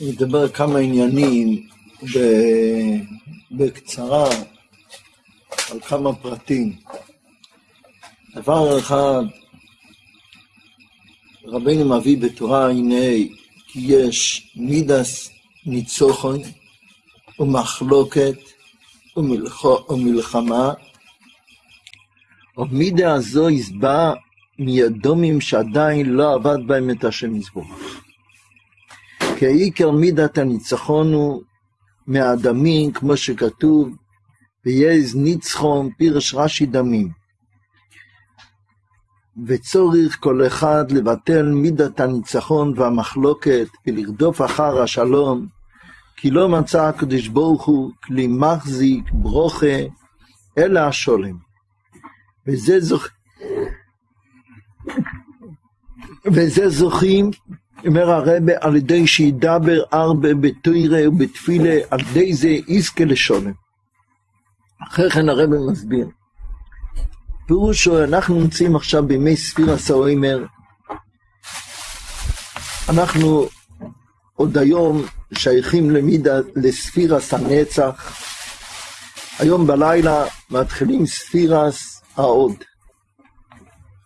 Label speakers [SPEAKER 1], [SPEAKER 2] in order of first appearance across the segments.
[SPEAKER 1] נדבר כמה עניינים בקצרה על כמה פרטים. דבר אחד, רבינו מביא בתורה, הנה, כי יש מידס ניצוחון ומחלוקת ומלחמה, ומידה הזו הסבע מידומים שעדיין לא עבד בהם את השם יזבורך. כי העיקר מידת הניצחון הוא מהדמים, כמו שכתוב, ויעז ניצחון פירש רש"י דמים. וצורך כל אחד לבטל מידת הניצחון והמחלוקת ולרדוף אחר השלום, כי לא מצא הקדוש ברוך הוא כלי מחזיק ברוכה, אלא השולם. וזה, זוכ... וזה זוכים אומר הרבה, על ידי שידבר ארבה בתוירה ובתפילה, על ידי זה יזכה לשולם. אחרי כן הרבה מסביר. פירושו, אנחנו נמצאים עכשיו בימי ספירה סאוימר. אנחנו עוד היום שייכים למידה לספירס הנצח. היום בלילה מתחילים ספירס העוד.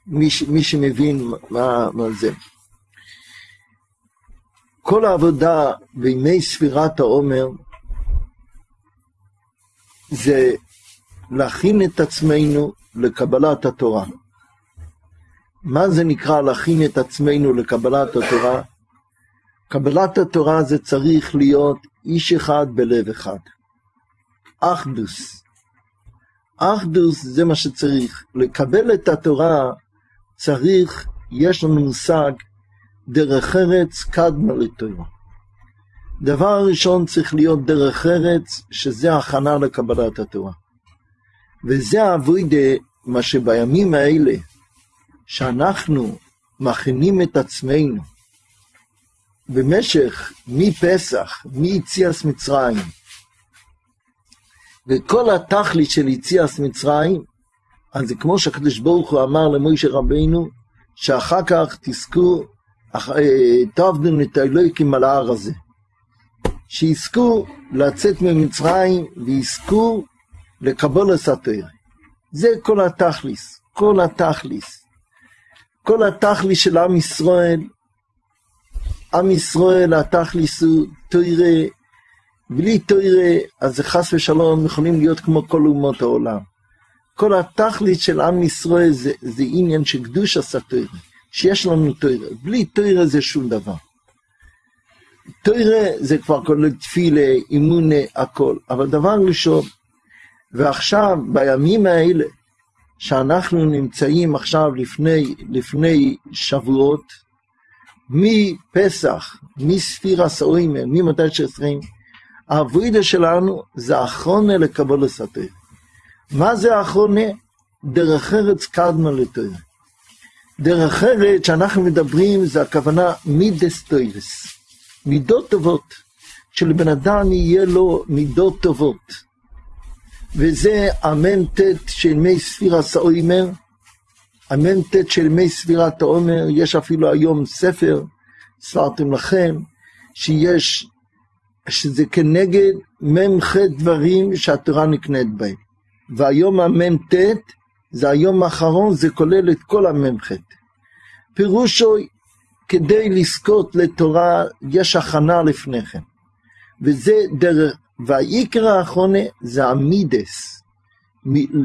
[SPEAKER 1] מי, מי שמבין מה, מה זה. כל העבודה בימי ספירת העומר זה להכין את עצמנו לקבלת התורה. מה זה נקרא להכין את עצמנו לקבלת התורה? קבלת התורה זה צריך להיות איש אחד בלב אחד. אחדוס. אחדוס זה מה שצריך. לקבל את התורה צריך, יש לנו מושג, דרך ארץ קדמה לתורה. דבר ראשון צריך להיות דרך ארץ, שזה הכנה לקבלת התורה. וזה האבוידה, מה שבימים האלה, שאנחנו מכינים את עצמנו במשך מפסח, מיציאס מצרים, וכל התכלית של יציאס מצרים, אז זה כמו שהקדוש ברוך הוא אמר למוישה רבינו, שאחר כך תזכו תעבדו את האלוהיקים על ההר הזה. שיזכו לצאת ממצרים ויזכו לקבול הסתר. זה כל התכליס, כל התכליס. כל התכליס של עם ישראל, עם ישראל התכליס הוא תוירה, בלי תוירה אז חס ושלום יכולים להיות כמו כל אומות העולם. כל התכלית של עם ישראל זה, זה עניין של קדוש הסתר. שיש לנו תוירה. בלי תוירה זה שום דבר. תוירה זה כבר כולל תפילה, אימונה, הכל. אבל דבר ראשון, ועכשיו, בימים האלה, שאנחנו נמצאים עכשיו לפני, לפני שבועות, מפסח, מספירה ממתי שעשרים, העבודה שלנו זה אחרונה לקבול הסתר. מה זה אחרונה? דרך ארץ קדמה לתוירה. דרך אחרת שאנחנו מדברים זה הכוונה מידס טוירס, מידות טובות, שלבן אדם יהיה לו מידות טובות. וזה אמן ט' של מי ספירת העומר, אמן ט' של מי ספירת העומר, יש אפילו היום ספר, ספרתם לכם, שיש, שזה כנגד מ"ח דברים שהתורה נקנית בהם. והיום המ"ט זה היום האחרון, זה כולל את כל המ"ח. פירושו, כדי לזכות לתורה, יש הכנה לפני כן. וזה דרך, והעיקר האחרונה זה המידס,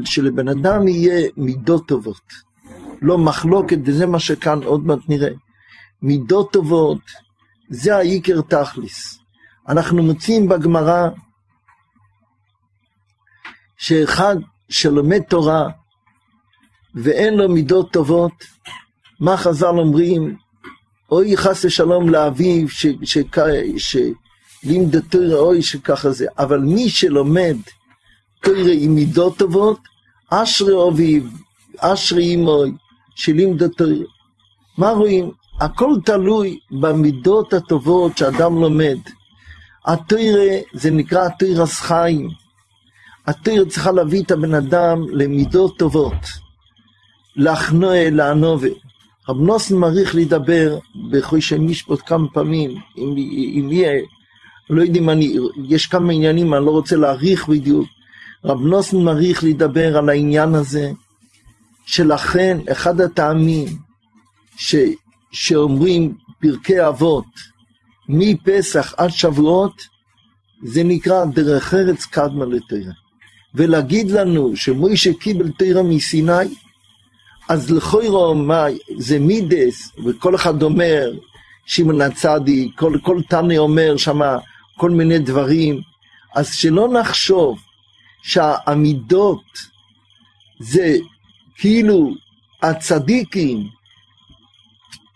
[SPEAKER 1] שלבן אדם יהיה מידות טובות. לא מחלוקת, וזה מה שכאן עוד מעט נראה. מידות טובות, זה העיקר תכליס. אנחנו מוצאים בגמרא שאחד שלומד תורה ואין לו מידות טובות, מה חז"ל אומרים? אוי חס ושלום לאביו שלימד תוירה אוי שככה זה, אבל מי שלומד תוירה עם מידות טובות, אשרי אביו, אשרי אמוי, שלימד. מה רואים? הכל תלוי במידות הטובות שאדם לומד. התוירה זה נקרא תוירס חיים. התוירה צריכה להביא את הבן אדם למידות טובות. לחנואה, לענובה. רב נוסן מעריך לדבר בחושי משפוט כמה פעמים, אם, יהיה לא יודעים, אני, יש כמה עניינים, אני לא רוצה להאריך בדיוק. רב נוסן מעריך לדבר על העניין הזה, שלכן אחד הטעמים ש, שאומרים פרקי אבות מפסח עד שבועות, זה נקרא דרך ארץ קדמה לתרא. ולהגיד לנו שמוישה קיבל תרא מסיני, אז לכוירו מה זה מידס, וכל אחד אומר, שמעון הצדיק, כל, כל תנא אומר שמה כל מיני דברים, אז שלא נחשוב שהעמידות זה כאילו הצדיקים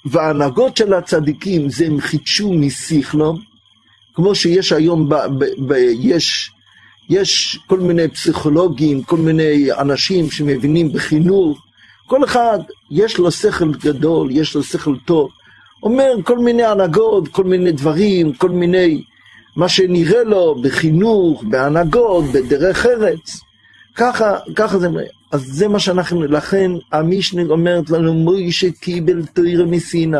[SPEAKER 1] וההנהגות של הצדיקים זה הם חידשו משכלום, כמו שיש היום, ב, ב, ב, יש, יש כל מיני פסיכולוגים, כל מיני אנשים שמבינים בחינוך, כל אחד יש לו שכל גדול, יש לו שכל טוב, אומר כל מיני הנהגות, כל מיני דברים, כל מיני, מה שנראה לו בחינוך, בהנהגות, בדרך ארץ. ככה, ככה זה, אז זה מה שאנחנו, לכן המשנה אומרת לנו, מוישה קיבל תוירה מסיני.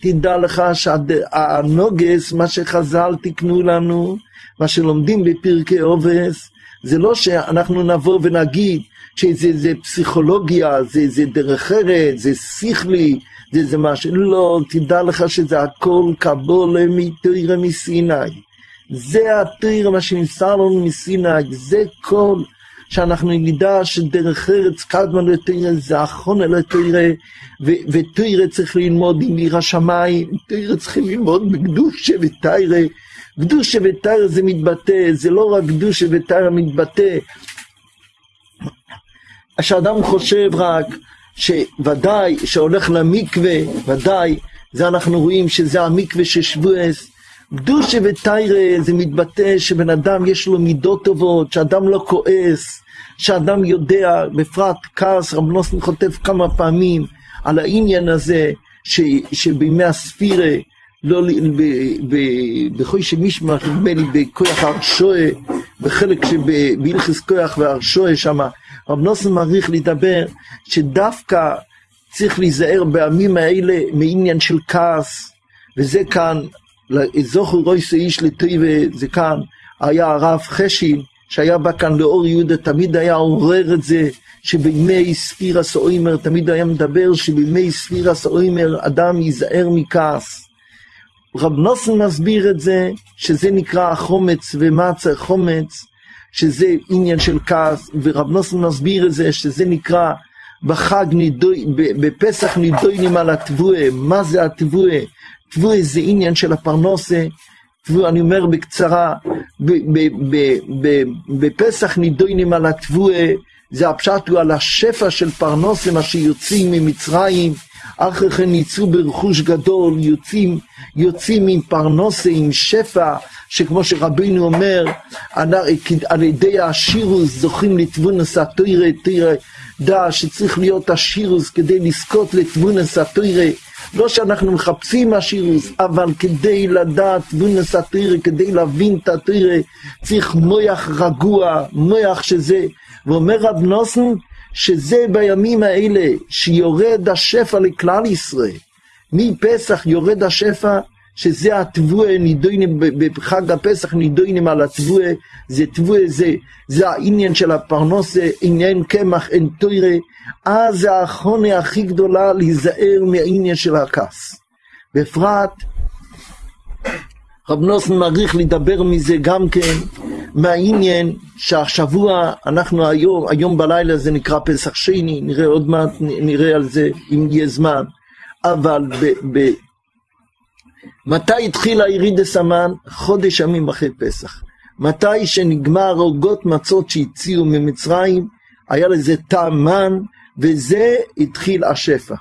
[SPEAKER 1] תדע לך שהנוגס, מה שחז"ל תיקנו לנו, מה שלומדים בפרקי עובס, זה לא שאנחנו נבוא ונגיד שזה פסיכולוגיה, זה, זה דרך ארץ, זה שכלי, זה, זה משהו, לא, תדע לך שזה הכל קבולה מתוירה מסיני. זה התוירה, מה שנמסר לנו מסיני, זה כל שאנחנו נדע שדרך ארץ קדמה לתוירה זה אחרונה לתוירה, ותוירה צריך ללמוד עם עיר השמיים, תוירה צריכים ללמוד בקדושה ותיירה. קדושה ותיירה זה מתבטא, זה לא רק קדושה ותיירה מתבטא. שאדם חושב רק שוודאי שהולך למקווה, ודאי, זה אנחנו רואים שזה המקווה של שבועס. קדושה ותיירה זה מתבטא שבן אדם יש לו מידות טובות, שאדם לא כועס, שאדם יודע, בפרט כעס, רב נוסן כותב כמה פעמים על העניין הזה, ש, שבימי הספירה, לא, בחוי שמישמח, נדמה לי בכוח הרשועה, בחלק שבהלכס כוח והרשועה שמה, רב נוסן מעריך לדבר שדווקא צריך להיזהר בימים האלה מעניין של כעס, וזה כאן, זוכר רויסו איש לטויבה, זה כאן, היה הרב חשין, שהיה בא כאן לאור יהודה, תמיד היה עורר את זה, שבימי ספירס אוימר, תמיד היה מדבר שבימי ספירס אוימר אדם ייזהר מכעס. רב נוסן מסביר את זה, שזה נקרא חומץ ומצה חומץ, שזה עניין של כעס, ורב נוסן מסביר את זה, שזה נקרא בחג נידוי, בפסח נידוינים על התבואה, מה זה התבואה? תבואה זה עניין של הפרנוסה, תבואה, אני אומר בקצרה, בפסח נידוינים על התבואה, זה הפשט הוא על השפע של פרנוסה, מה שיוצאים ממצרים, אחרי כן יצאו ברכוש גדול, יוצאים, יוצאים עם פרנוסה, עם שפע, שכמו שרבינו אומר, על ידי השירוס זוכים לתבונס התוירה, תוירה, דע שצריך להיות השירוס כדי לזכות לתבונס התוירה, לא שאנחנו מחפשים השירוס, אבל כדי לדעת תבונס התוירה, כדי להבין את התוירה, צריך מויח רגוע, מויח שזה, ואומר רב נוסן, שזה בימים האלה שיורד השפע לכלל ישראל. מפסח יורד השפע, שזה התבואה, נידוינים, בחג הפסח נידוינים על התבואה, זה תבואה, זה, זה העניין של הפרנוסה, עניין קמח, אין תוירה, אז זה האחרונה הכי גדולה להיזהר מהעניין של הכעס. בפרט, רב נוסן מעריך לדבר מזה גם כן, מהעניין שהשבוע, אנחנו היום, היום בלילה זה נקרא פסח שני, נראה עוד מעט, נראה על זה אם יהיה זמן, אבל ב, ב, מתי התחילה ירידס המן? חודש ימים אחרי פסח. מתי שנגמר עוגות מצות שהציעו ממצרים, היה לזה טעם מן, וזה התחיל השפע.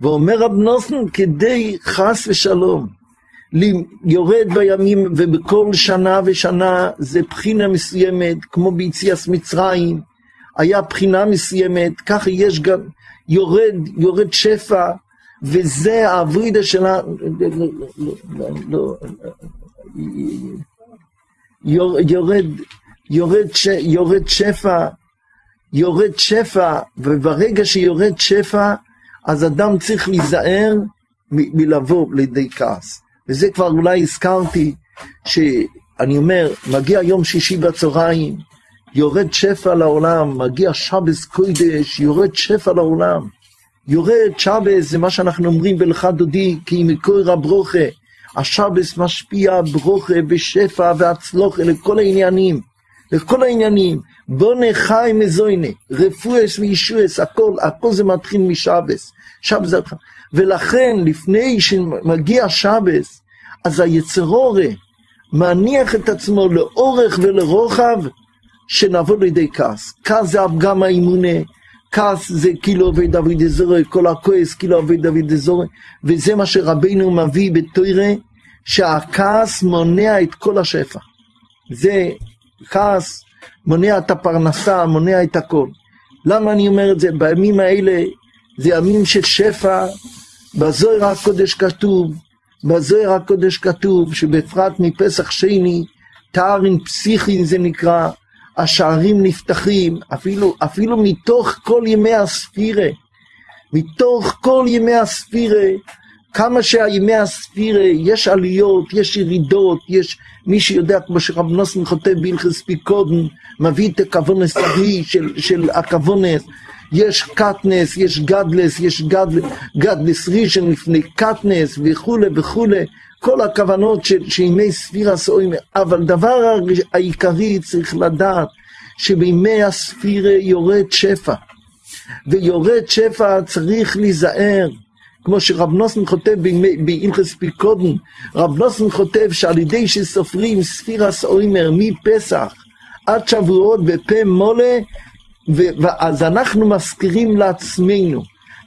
[SPEAKER 1] ואומר רב נוסן, כדי חס ושלום, יורד בימים ובכל שנה ושנה זה בחינה מסוימת, כמו ביציאס מצרים, היה בחינה מסוימת, ככה יש גם, יורד, יורד שפע, וזה העבודה שלה, יורד, יורד, יורד שפע, יורד שפע, וברגע שיורד שפע, אז אדם צריך להיזהר מלבוא לידי כעס. וזה כבר אולי הזכרתי, ש, אני אומר, מגיע יום שישי בצהריים, יורד שפע לעולם, מגיע שבס קוידש, יורד שפע לעולם. יורד שבס, זה מה שאנחנו אומרים בלכה דודי, כי מקור הברוכה. השבס משפיע ברוכה ושפע והצלוחה לכל העניינים. לכל העניינים. בונה חי מזוינה, רפואס וישועס, הכל, הכל זה מתחיל משבס. שבס זה התחלה. ולכן, לפני שמגיע שבס, אז היצרורה מניח את עצמו לאורך ולרוחב, שנבוא לידי כעס. כעס זה הפגם האימונה, כעס זה כאילו עובד דוד אזורי, כל הכועס כאילו עובד דוד אזורי, וזה מה שרבנו מביא בתוירה, שהכעס מונע את כל השפע. זה כעס מונע את הפרנסה, מונע את הכל. למה אני אומר את זה? בימים האלה זה ימים של שפע, בזוהר הקודש כתוב, בזוהר הקודש כתוב שבפרט מפסח שני, תארין פסיכין זה נקרא, השערים נפתחים, אפילו, אפילו מתוך כל ימי הספירה, מתוך כל ימי הספירה, כמה שהימי הספירה, יש עליות, יש ירידות, יש מי שיודע, כמו שרב נוסן כותב בהלכס פיקודן, מביא את הכוונס ההיא של, של הכוונס, יש קטנס, יש גדלס, יש גדל, גדלס ראשון לפני קטנס וכולי וכולי, כל הכוונות של, שימי ספירה סוימר, אבל דבר העיקרי צריך לדעת שבימי הספירה יורד שפע, ויורד שפע צריך להיזהר, כמו שרב נוסן כותב בהלכס פיקודן, רב נוסן כותב שעל ידי שסופרים ספירה סוימר מפסח עד שבועות בפה מולה, ואז אנחנו מזכירים לעצמנו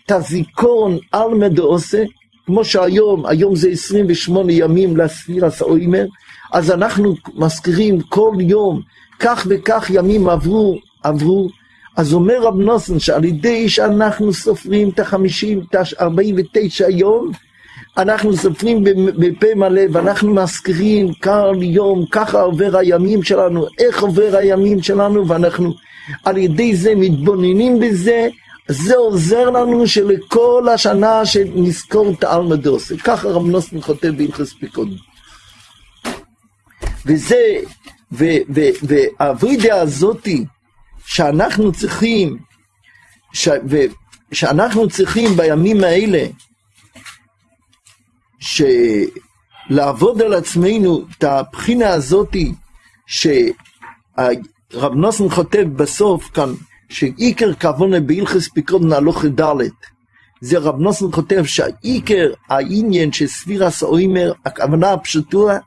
[SPEAKER 1] את הזיכרון על מדעושה, כמו שהיום, היום זה 28 ימים לספירה סוימר, אז אנחנו מזכירים כל יום, כך וכך ימים עברו, עברו, אז אומר רב נוסן שעל ידי שאנחנו סופרים את החמישים, את ה-49 יום, אנחנו סופרים בפה מלא ואנחנו מזכירים כל יום, ככה עובר הימים שלנו, איך עובר הימים שלנו, ואנחנו על ידי זה מתבוננים בזה, זה עוזר לנו שלכל השנה שנזכור את האלמדוס. ככה רב נוסן כותב בהלכס פיקוד. וזה, והאברידיה הזאתי, שאנחנו צריכים, ש, ו, שאנחנו צריכים בימים האלה, שלעבוד על עצמנו את הבחינה הזאתי, שרב נוסן כותב בסוף כאן, שעיקר כוונה בהלכס פיקרון הלוך ד' זה רב נוסן כותב שהעיקר העניין של ספירס אוימר, הכוונה הפשוטה,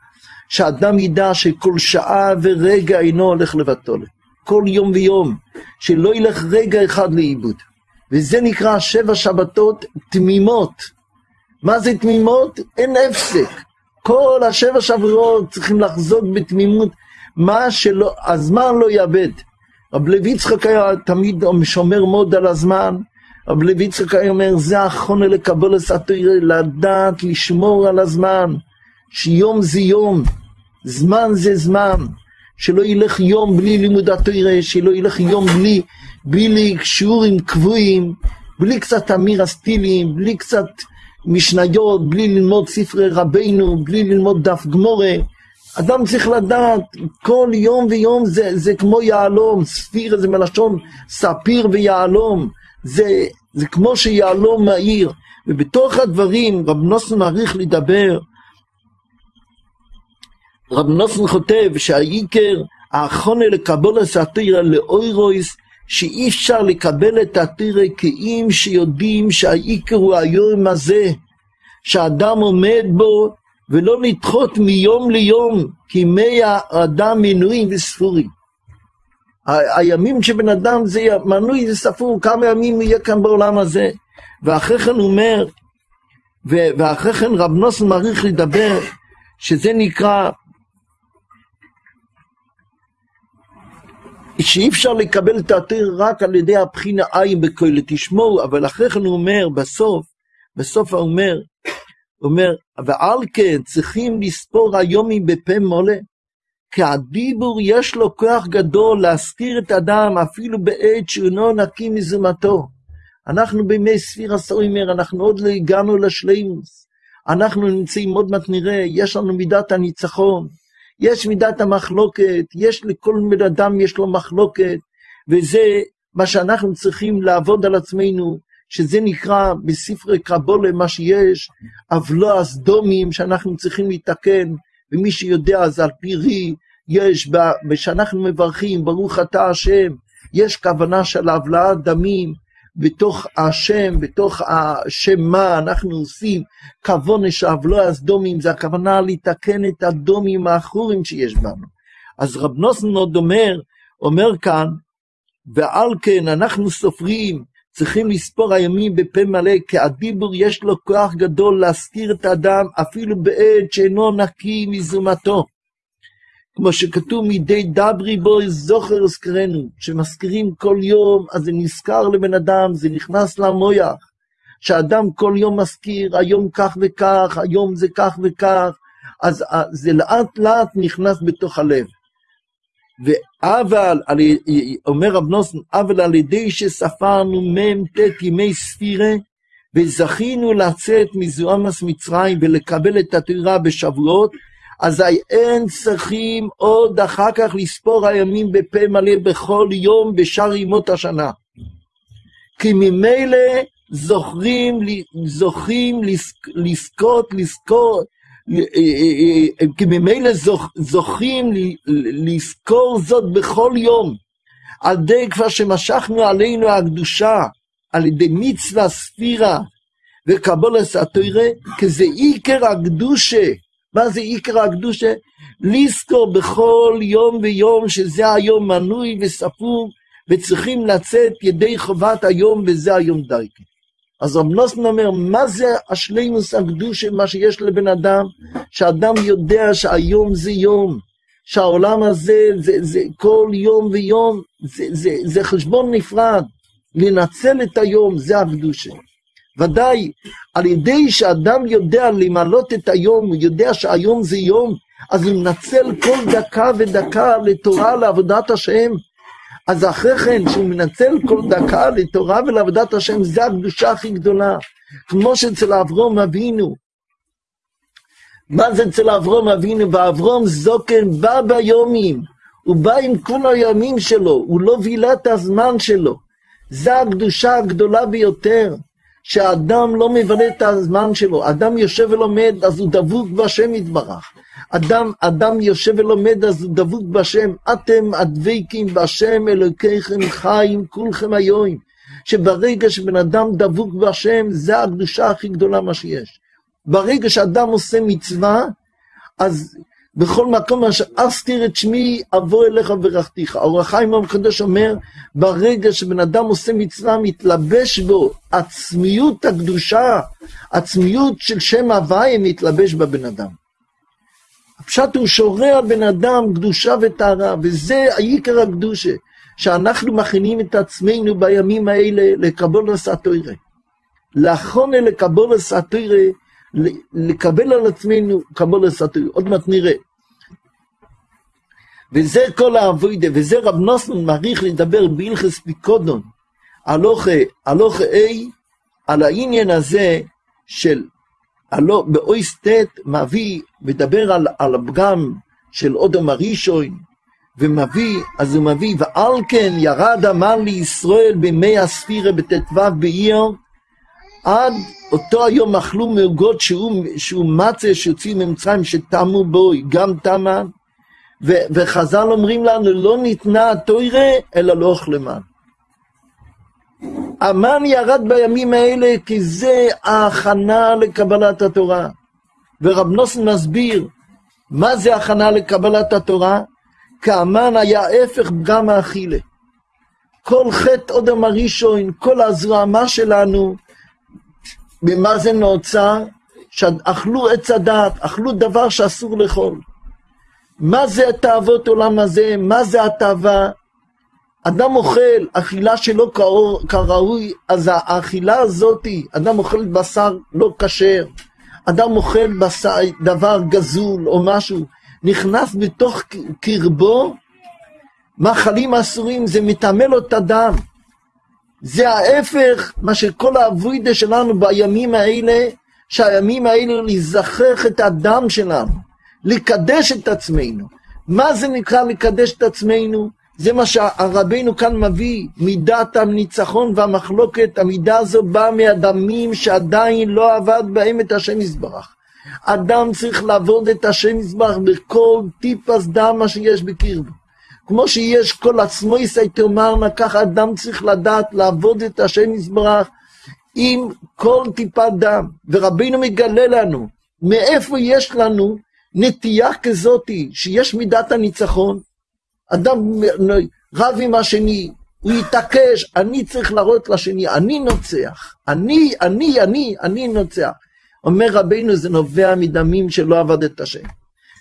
[SPEAKER 1] שאדם ידע שכל שעה ורגע אינו הולך לבטול. כל יום ויום, שלא ילך רגע אחד לאיבוד. וזה נקרא שבע שבתות תמימות. מה זה תמימות? אין הפסק. כל השבע שבועות צריכים לחזות בתמימות, מה שלא, הזמן לא יאבד. רב לוי יצחק היה תמיד שומר מאוד על הזמן, רב לוי יצחק היה אומר, זה החונה לקבל התרא, לדעת לשמור על הזמן, שיום זה יום, זמן זה זמן. שלא ילך יום בלי לימוד התוירה, שלא ילך יום בלי, בלי שיעורים קבועים, בלי קצת אמיר הסטילים, בלי קצת משניות, בלי ללמוד ספרי רבינו, בלי ללמוד דף גמורה. אדם צריך לדעת, כל יום ויום זה, זה כמו יהלום, ספיר זה מלשון ספיר ויהלום, זה, זה כמו שיהלום מהיר. ובתוך הדברים רב נוסן מעריך לדבר רב נוסן כותב שהעיקר האחרונה לקבל את התירה לאוירויס שאי אפשר לקבל את התירה כי אם שיודעים שהעיקר הוא היום הזה שאדם עומד בו ולא לדחות מיום ליום כי מי האדם מנויים וספורים. הימים שבן אדם זה מנוי זה ספור כמה ימים יהיה כאן בעולם הזה ואחרי כן הוא אומר ואחרי כן רב נוסן מעריך לדבר שזה נקרא שאי אפשר לקבל את התיר רק על ידי הבחינה עין בכולל, תשמעו, אבל אחרי כן הוא אומר, בסוף, בסוף הוא אומר, הוא אומר, ועל כן צריכים לספור היומים בפה מולה, כי הדיבור יש לו כוח גדול להזכיר את האדם אפילו בעת שאינו נקי מזומתו. אנחנו בימי ספירה סוימר, אנחנו עוד לא הגענו לשלימוס. אנחנו נמצאים, עוד מעט נראה, יש לנו מידת הניצחון. יש מידת המחלוקת, יש לכל בן אדם יש לו מחלוקת, וזה מה שאנחנו צריכים לעבוד על עצמנו, שזה נקרא בספרי קבולה, מה שיש, עוולו הסדומים שאנחנו צריכים לתקן, ומי שיודע אז על פי רי, יש, כשאנחנו מברכים, ברוך אתה השם, יש כוונה של הבלעת דמים, בתוך השם, בתוך השם מה אנחנו עושים, כוונה שעוולו הסדומים, זה הכוונה לתקן את הדומים האחורים שיש בנו. אז רב נוסן עוד אומר, אומר כאן, ועל כן אנחנו סופרים, צריכים לספור הימים בפה מלא, כי הדיבור יש לו כוח גדול להזכיר את האדם אפילו בעת שאינו נקי מזומתו. כמו שכתוב מדי דברי בו זוכר אזכרנו, שמזכירים כל יום, אז זה נזכר לבן אדם, זה נכנס למויח, שאדם כל יום מזכיר, היום כך וכך, היום זה כך וכך, אז זה לאט לאט נכנס בתוך הלב. ואבל, אומר רב נוסן, אבל על ידי שספרנו מ"ט ימי ספירה, וזכינו לצאת מזוהמס מצרים ולקבל את התורה בשבועות, אזי אין צריכים עוד אחר כך לספור הימים בפה מלא בכל יום בשאר ימות השנה. כי ממילא זוכרים, זוכים לזכות, לזכור, כי ממילא זוכים לזכור זאת בכל יום, על ידי כבר שמשכנו עלינו הקדושה, על ידי מצווה ספירה וקבולת התוירה, כי זה עיקר הקדושה. מה זה עיקר הקדושה? לזכור בכל יום ויום שזה היום מנוי וספור, וצריכים לצאת ידי חובת היום וזה היום דייקה. אז רב נוסן אומר, מה זה השלימוס הקדושה, מה שיש לבן אדם? שאדם יודע שהיום זה יום, שהעולם הזה, זה, זה כל יום ויום, זה, זה, זה חשבון נפרד. לנצל את היום, זה הקדושה. ודאי, על ידי שאדם יודע למלות את היום, הוא יודע שהיום זה יום, אז הוא מנצל כל דקה ודקה לתורה, לעבודת השם. אז אחרי כן, שהוא מנצל כל דקה לתורה ולעבודת השם, זה הקדושה הכי גדולה. כמו שאצל אברום אבינו. מה זה אצל אברום אבינו? ואברום זוקן בא ביומים. הוא בא עם כל הימים שלו, הוא לא וילה את הזמן שלו. זה הקדושה הגדולה ביותר. שהאדם לא מבלה את הזמן שלו, אדם יושב ולומד, אז הוא דבוק בהשם יתברך. אדם, אדם יושב ולומד, אז הוא דבוק בהשם. אתם הדבקים בהשם אלוקיכם חיים כולכם היום. שברגע שבן אדם דבוק בהשם, זה הקדושה הכי גדולה מה שיש. ברגע שאדם עושה מצווה, אז בכל מקום אשר אסתיר את שמי, אבוא אליך וברכתיך. האור החיים המקדש אומר, ברגע שבן אדם עושה מצווה, מתלבש בו עצמיות הקדושה, עצמיות של שם הוויה מתלבש בבן אדם. הפשט הוא שורה על בן אדם קדושה וטהרה, וזה העיקר הקדושה, שאנחנו מכינים את עצמנו בימים האלה לקבול הסתוירה. לאחרונה לקבול הסתוירה, לקבל על עצמנו קבול הסתוירה. עוד מעט נראה. וזה כל האבוידה, וזה רב נוסמן מעריך לדבר בהלכס פיקודון, הלוכה A, על העניין הזה של, הלא, באויס ט' מביא, מדבר על, על הפגם של אודום הראשון, ומביא, אז הוא מביא, ועל כן ירד המן לישראל בימי הספירה בט"ו באייר, עד אותו היום אכלו מעוגות שהוא, שהוא מצה שיוצאים ממצרים שטמו בו, גם טמן, ו- וחז"ל אומרים לנו, לא ניתנה התוירה, אלא לא אוכלמן. המן ירד בימים האלה כי זה ההכנה לקבלת התורה. ורב נוסן מסביר, מה זה הכנה לקבלת התורה? כי המן היה ההפך פגם האכילה. כל חטא אודם הראשון, כל הזרמה שלנו, במה זה נוצר? שאכלו עץ הדת, אכלו דבר שאסור לאכול. מה זה התאוות עולם הזה? מה זה התאווה? אדם אוכל אכילה שלא כראוי, אז האכילה הזאתי, אדם אוכל בשר לא כשר, אדם אוכל בשר, דבר גזול או משהו, נכנס בתוך קרבו, מאכלים אסורים, זה מטמא לו את הדם. זה ההפך, מה שכל האבוידה שלנו בימים האלה, שהימים האלה לזכח את הדם שלנו. לקדש את עצמנו. מה זה נקרא לקדש את עצמנו? זה מה שהרבינו כאן מביא, מידת הניצחון והמחלוקת, המידה הזו באה מהדמים שעדיין לא עבד בהם את השם יזברך. אדם צריך לעבוד את השם יזברך בכל טיפס דם מה שיש בקרבו. כמו שיש כל עצמו יסי תאמרנה, ככה אדם צריך לדעת לעבוד את השם יזברך עם כל טיפת דם. ורבינו מגלה לנו מאיפה יש לנו נטייה כזאתי, שיש מידת הניצחון. אדם רב עם השני, הוא יתעקש, אני צריך להראות לשני, אני נוצח. אני, אני, אני, אני נוצח. אומר רבינו, זה נובע מדמים שלא עבד את השם.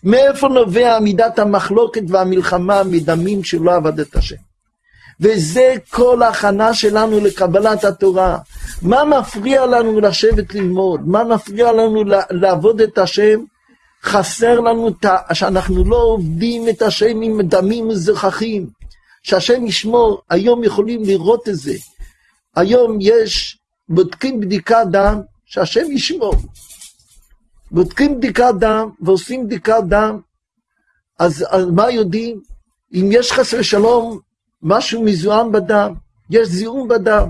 [SPEAKER 1] מאיפה נובע מידת המחלוקת והמלחמה מדמים שלא עבד את השם? וזה כל ההכנה שלנו לקבלת התורה. מה מפריע לנו לשבת ללמוד? מה מפריע לנו לעבוד את השם? חסר לנו שאנחנו לא עובדים את השם עם דמים מזוכחים. שהשם ישמור, היום יכולים לראות את זה. היום יש, בודקים בדיקת דם, שהשם ישמור. בודקים בדיקת דם ועושים בדיקת דם, אז על מה יודעים? אם יש חס ושלום משהו מזוהם בדם, יש זיהום בדם.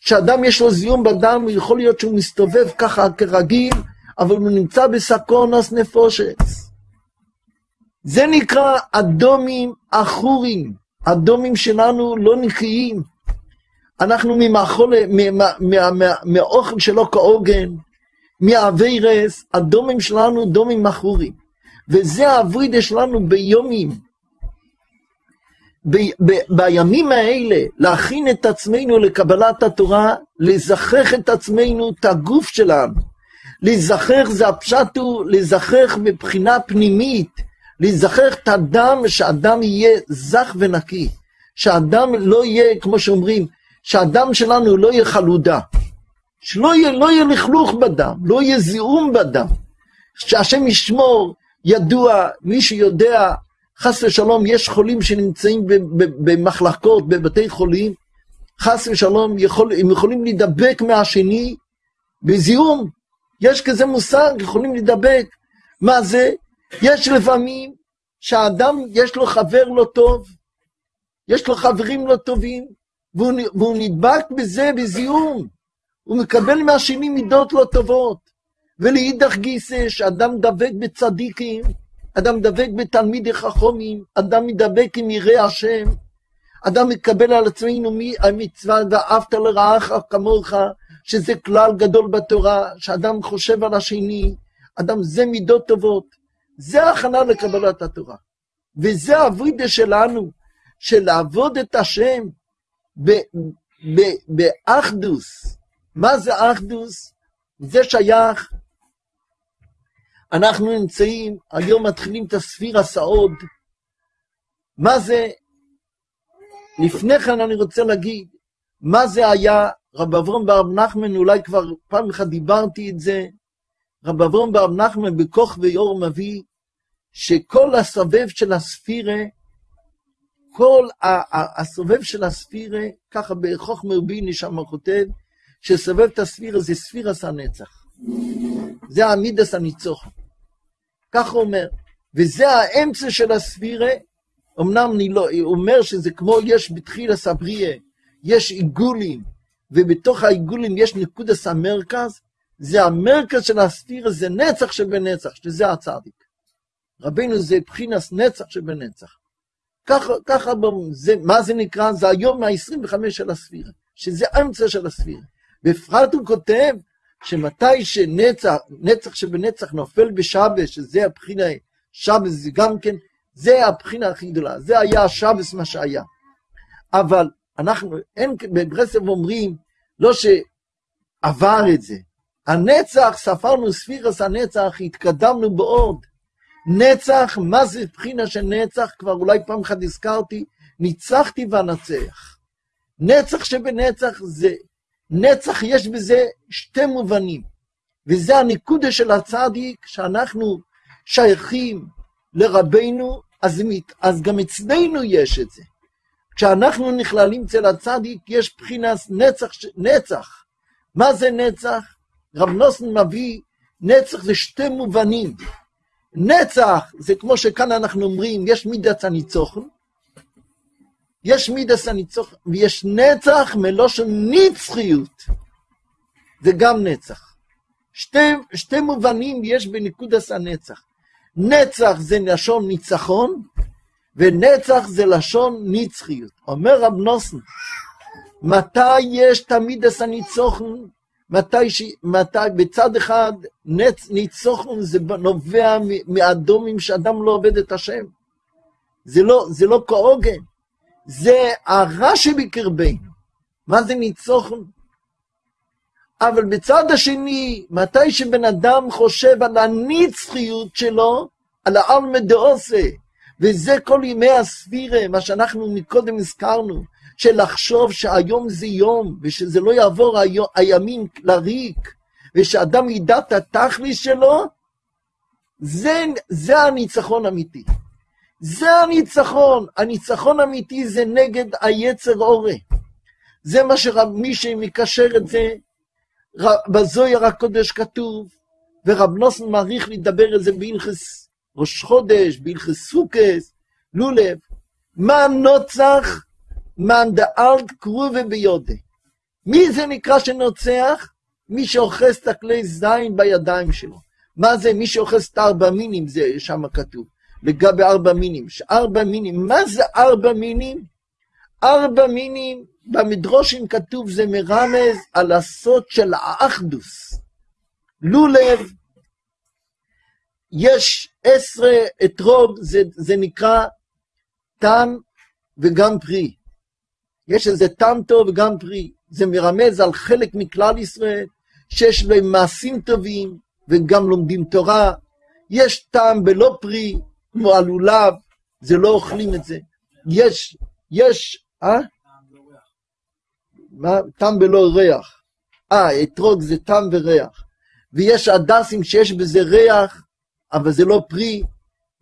[SPEAKER 1] כשאדם יש לו זיהום בדם, יכול להיות שהוא מסתובב ככה כרגיל, אבל הוא נמצא בסקונס נפושס. זה נקרא אדומים עכורים. אדומים שלנו לא נקיים. אנחנו ממאכול, מהאוכל שלו כעוגן, מהאווירס, הדומים שלנו דומים מכורים. וזה האברידה שלנו ביומים. ב- ב- בימים האלה, להכין את עצמנו לקבלת התורה, לזכח את עצמנו, את הגוף שלנו. להיזכח זה הפשט הוא להיזכח מבחינה פנימית, להיזכח את הדם, שהדם יהיה זך ונקי. שהדם לא יהיה, כמו שאומרים, שהדם שלנו לא יהיה חלודה. שלא יהיה, לא יהיה לכלוך בדם, לא יהיה זיהום בדם. שהשם ישמור, ידוע, מי שיודע, חס ושלום, יש חולים שנמצאים במחלקות, בבתי חולים, חס ושלום, יכול, הם יכולים להידבק מהשני בזיהום. יש כזה מושג, יכולים להידבק. מה זה? יש לפעמים שהאדם, יש לו חבר לא טוב, יש לו חברים לא טובים, והוא, והוא נדבק בזה בזיהום. הוא מקבל מהשני מידות לא טובות. ולאידך גיסא, שאדם דבק בצדיקים, אדם דבק בתלמידי חכומים, אדם מדבק עם יראי השם, אדם מקבל על עצמנו המצווה ואהבת לרעך כמוך, שזה כלל גדול בתורה, שאדם חושב על השני, אדם זה מידות טובות. זה ההכנה לקבלת התורה. וזה הווידה שלנו, של לעבוד את השם באחדוס, מה זה אחדוס? זה שייך, אנחנו נמצאים, היום מתחילים את הספיר הסעוד. מה זה, לפני כן אני רוצה להגיד, מה זה היה, רב אברום ברב נחמן, אולי כבר פעם אחת דיברתי את זה, רב אברום ברב נחמן בכוך ויור מביא, שכל הסובב של הספירה, כל הסובב של הספירה, ככה בחוכמה רביני שם כותב, שסובב את הספירה זה ספירס הנצח. זה המידס הניצוחן. כך הוא אומר. וזה האמצע של הספירה, אמנם אני לא, הוא אומר שזה כמו יש בתחילה סבריה, יש עיגולים, ובתוך העיגולים יש נקודס המרכז, זה המרכז של הספירה, זה נצח שבנצח, שזה הצדיק. רבינו זה בחינס נצח שבנצח. ככה, ככה, זה, מה זה נקרא? זה היום מה-25 של הספירה, שזה האמצע של הספירה. בפרט הוא כותב שמתי שנצח, נצח שבנצח נופל בשבס, שזה הבחינה, שבס זה גם כן, זה הבחינה הכי גדולה, זה היה השבס מה שהיה. אבל אנחנו, אין, בברסלב אומרים, לא שעבר את זה. הנצח, ספרנו ספירס הנצח, התקדמנו בעוד. נצח, מה זה בחינה של נצח? כבר אולי פעם אחת הזכרתי, ניצחתי ואנצח. נצח שבנצח זה נצח יש בזה שתי מובנים, וזה הנקודה של הצדיק, שאנחנו שייכים לרבנו, אז, אז גם אצלנו יש את זה. כשאנחנו נכללים אצל הצדיק, יש מבחינת נצח, נצח. מה זה נצח? רב נוסן מביא, נצח זה שתי מובנים. נצח, זה כמו שכאן אנחנו אומרים, יש מידת הניצוחן, יש מידת הניצוחן, ויש נצח מלושן נצחיות. זה גם נצח. שתי, שתי מובנים יש בנקודס הנצח. נצח זה לשון ניצחון, ונצח זה לשון נצחיות. אומר רב נוסן, מתי יש תמיד את הניצוחן? מתי, ש... מתי בצד אחד נצ... ניצוחן זה נובע מאדומים שאדם לא עובד את השם. זה לא, זה לא כהוגן, זה הרע שבקרבנו. מה זה ניצוחן? אבל בצד השני, מתי שבן אדם חושב על הנצחיות שלו, על העלמא דעושה, וזה כל ימי הספירה, מה שאנחנו מקודם הזכרנו, של לחשוב שהיום זה יום, ושזה לא יעבור היום, הימים לריק, ושאדם ידע את התכלי שלו, זה, זה הניצחון האמיתי. זה הניצחון. הניצחון האמיתי זה נגד היצר אורה. זה מה שמי שמקשר את זה, בזויר הקודש כתוב, ורב נוסן מעריך לדבר על זה בהלכס ראש חודש, בהלכס סוכס, לולב. מה נוצח? מאן דאלט קרובה ביודה. מי זה נקרא שנוצח? מי שאוחז את הכלי זין בידיים שלו. מה זה? מי שאוחז את ארבע מינים, זה שם כתוב. לגבי ארבע מינים. ארבע מינים, מה זה ארבע מינים? ארבע מינים, במדרושים כתוב זה מרמז על הסוד של האחדוס. לולב, יש עשרה אתרוג, זה, זה נקרא טעם וגם פרי. יש איזה טעם טוב וגם פרי. זה מרמז על חלק מכלל ישראל, שיש להם מעשים טובים וגם לומדים תורה. יש טעם בלא פרי, כמו הלולב, זה לא אוכלים את זה. יש, יש, אה? מה? טעם בלא ריח. אה, אתרוג זה טעם וריח. ויש הדסים שיש בזה ריח, אבל זה לא פרי,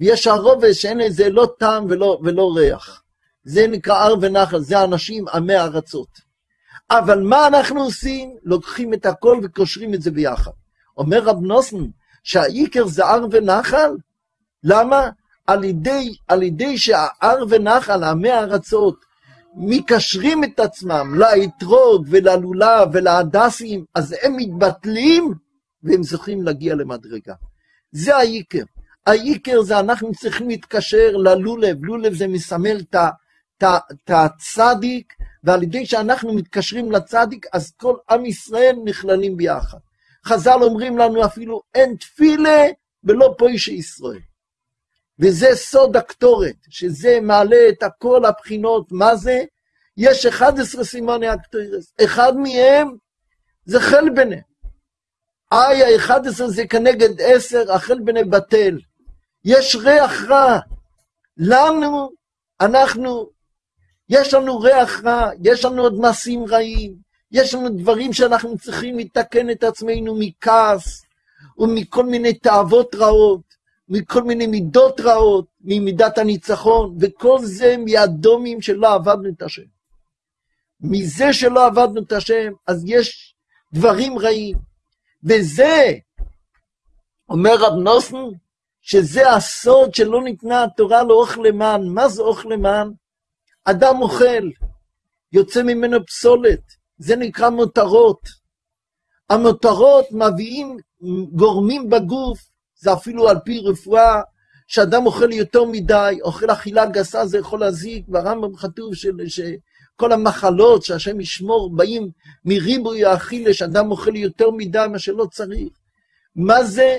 [SPEAKER 1] ויש הרובס שאין לזה לא טעם ולא, ולא ריח. זה נקרא הר ונחל, זה אנשים עמי ארצות. אבל מה אנחנו עושים? לוקחים את הכל וקושרים את זה ביחד. אומר רב נוסן, שהעיקר זה הר ונחל? למה? על ידי, על ידי שההר ונחל, עמי הארצות, מקשרים את עצמם לאתרוג וללולב ולהדסים, אז הם מתבטלים והם זוכים להגיע למדרגה. זה העיקר. העיקר זה אנחנו צריכים להתקשר ללולב, לולב זה מסמל את הצדיק, ועל ידי שאנחנו מתקשרים לצדיק, אז כל עם ישראל נכללים ביחד. חז"ל אומרים לנו אפילו אין תפילה ולא פוישי ישראל. וזה סוד הקטורת, שזה מעלה את כל הבחינות, מה זה? יש 11 סימני הקטורס, אחד מהם זה חלבנה. איי ה-11 זה כנגד 10, החלבנה בטל. יש ריח רע. לנו, אנחנו, יש לנו ריח רע, יש לנו עוד מעשים רעים, יש לנו דברים שאנחנו צריכים לתקן את עצמנו מכעס ומכל מיני תאוות רעות. מכל מיני מידות רעות, ממידת הניצחון, וכל זה מהדומים שלא עבדנו את השם. מזה שלא עבדנו את השם, אז יש דברים רעים. וזה, אומר רב נוסן, שזה הסוד שלא ניתנה התורה לאוכל למען. מה זה אוכל למען? אדם אוכל, יוצא ממנו פסולת, זה נקרא מותרות. המותרות מביאים גורמים בגוף זה אפילו על פי רפואה, שאדם אוכל יותר מדי, אוכל אכילה גסה, זה יכול להזיק, ברמב"ם כתוב שכל המחלות שהשם ישמור באים מריבוי האכילה, שאדם אוכל יותר מדי מה שלא צריך. מה זה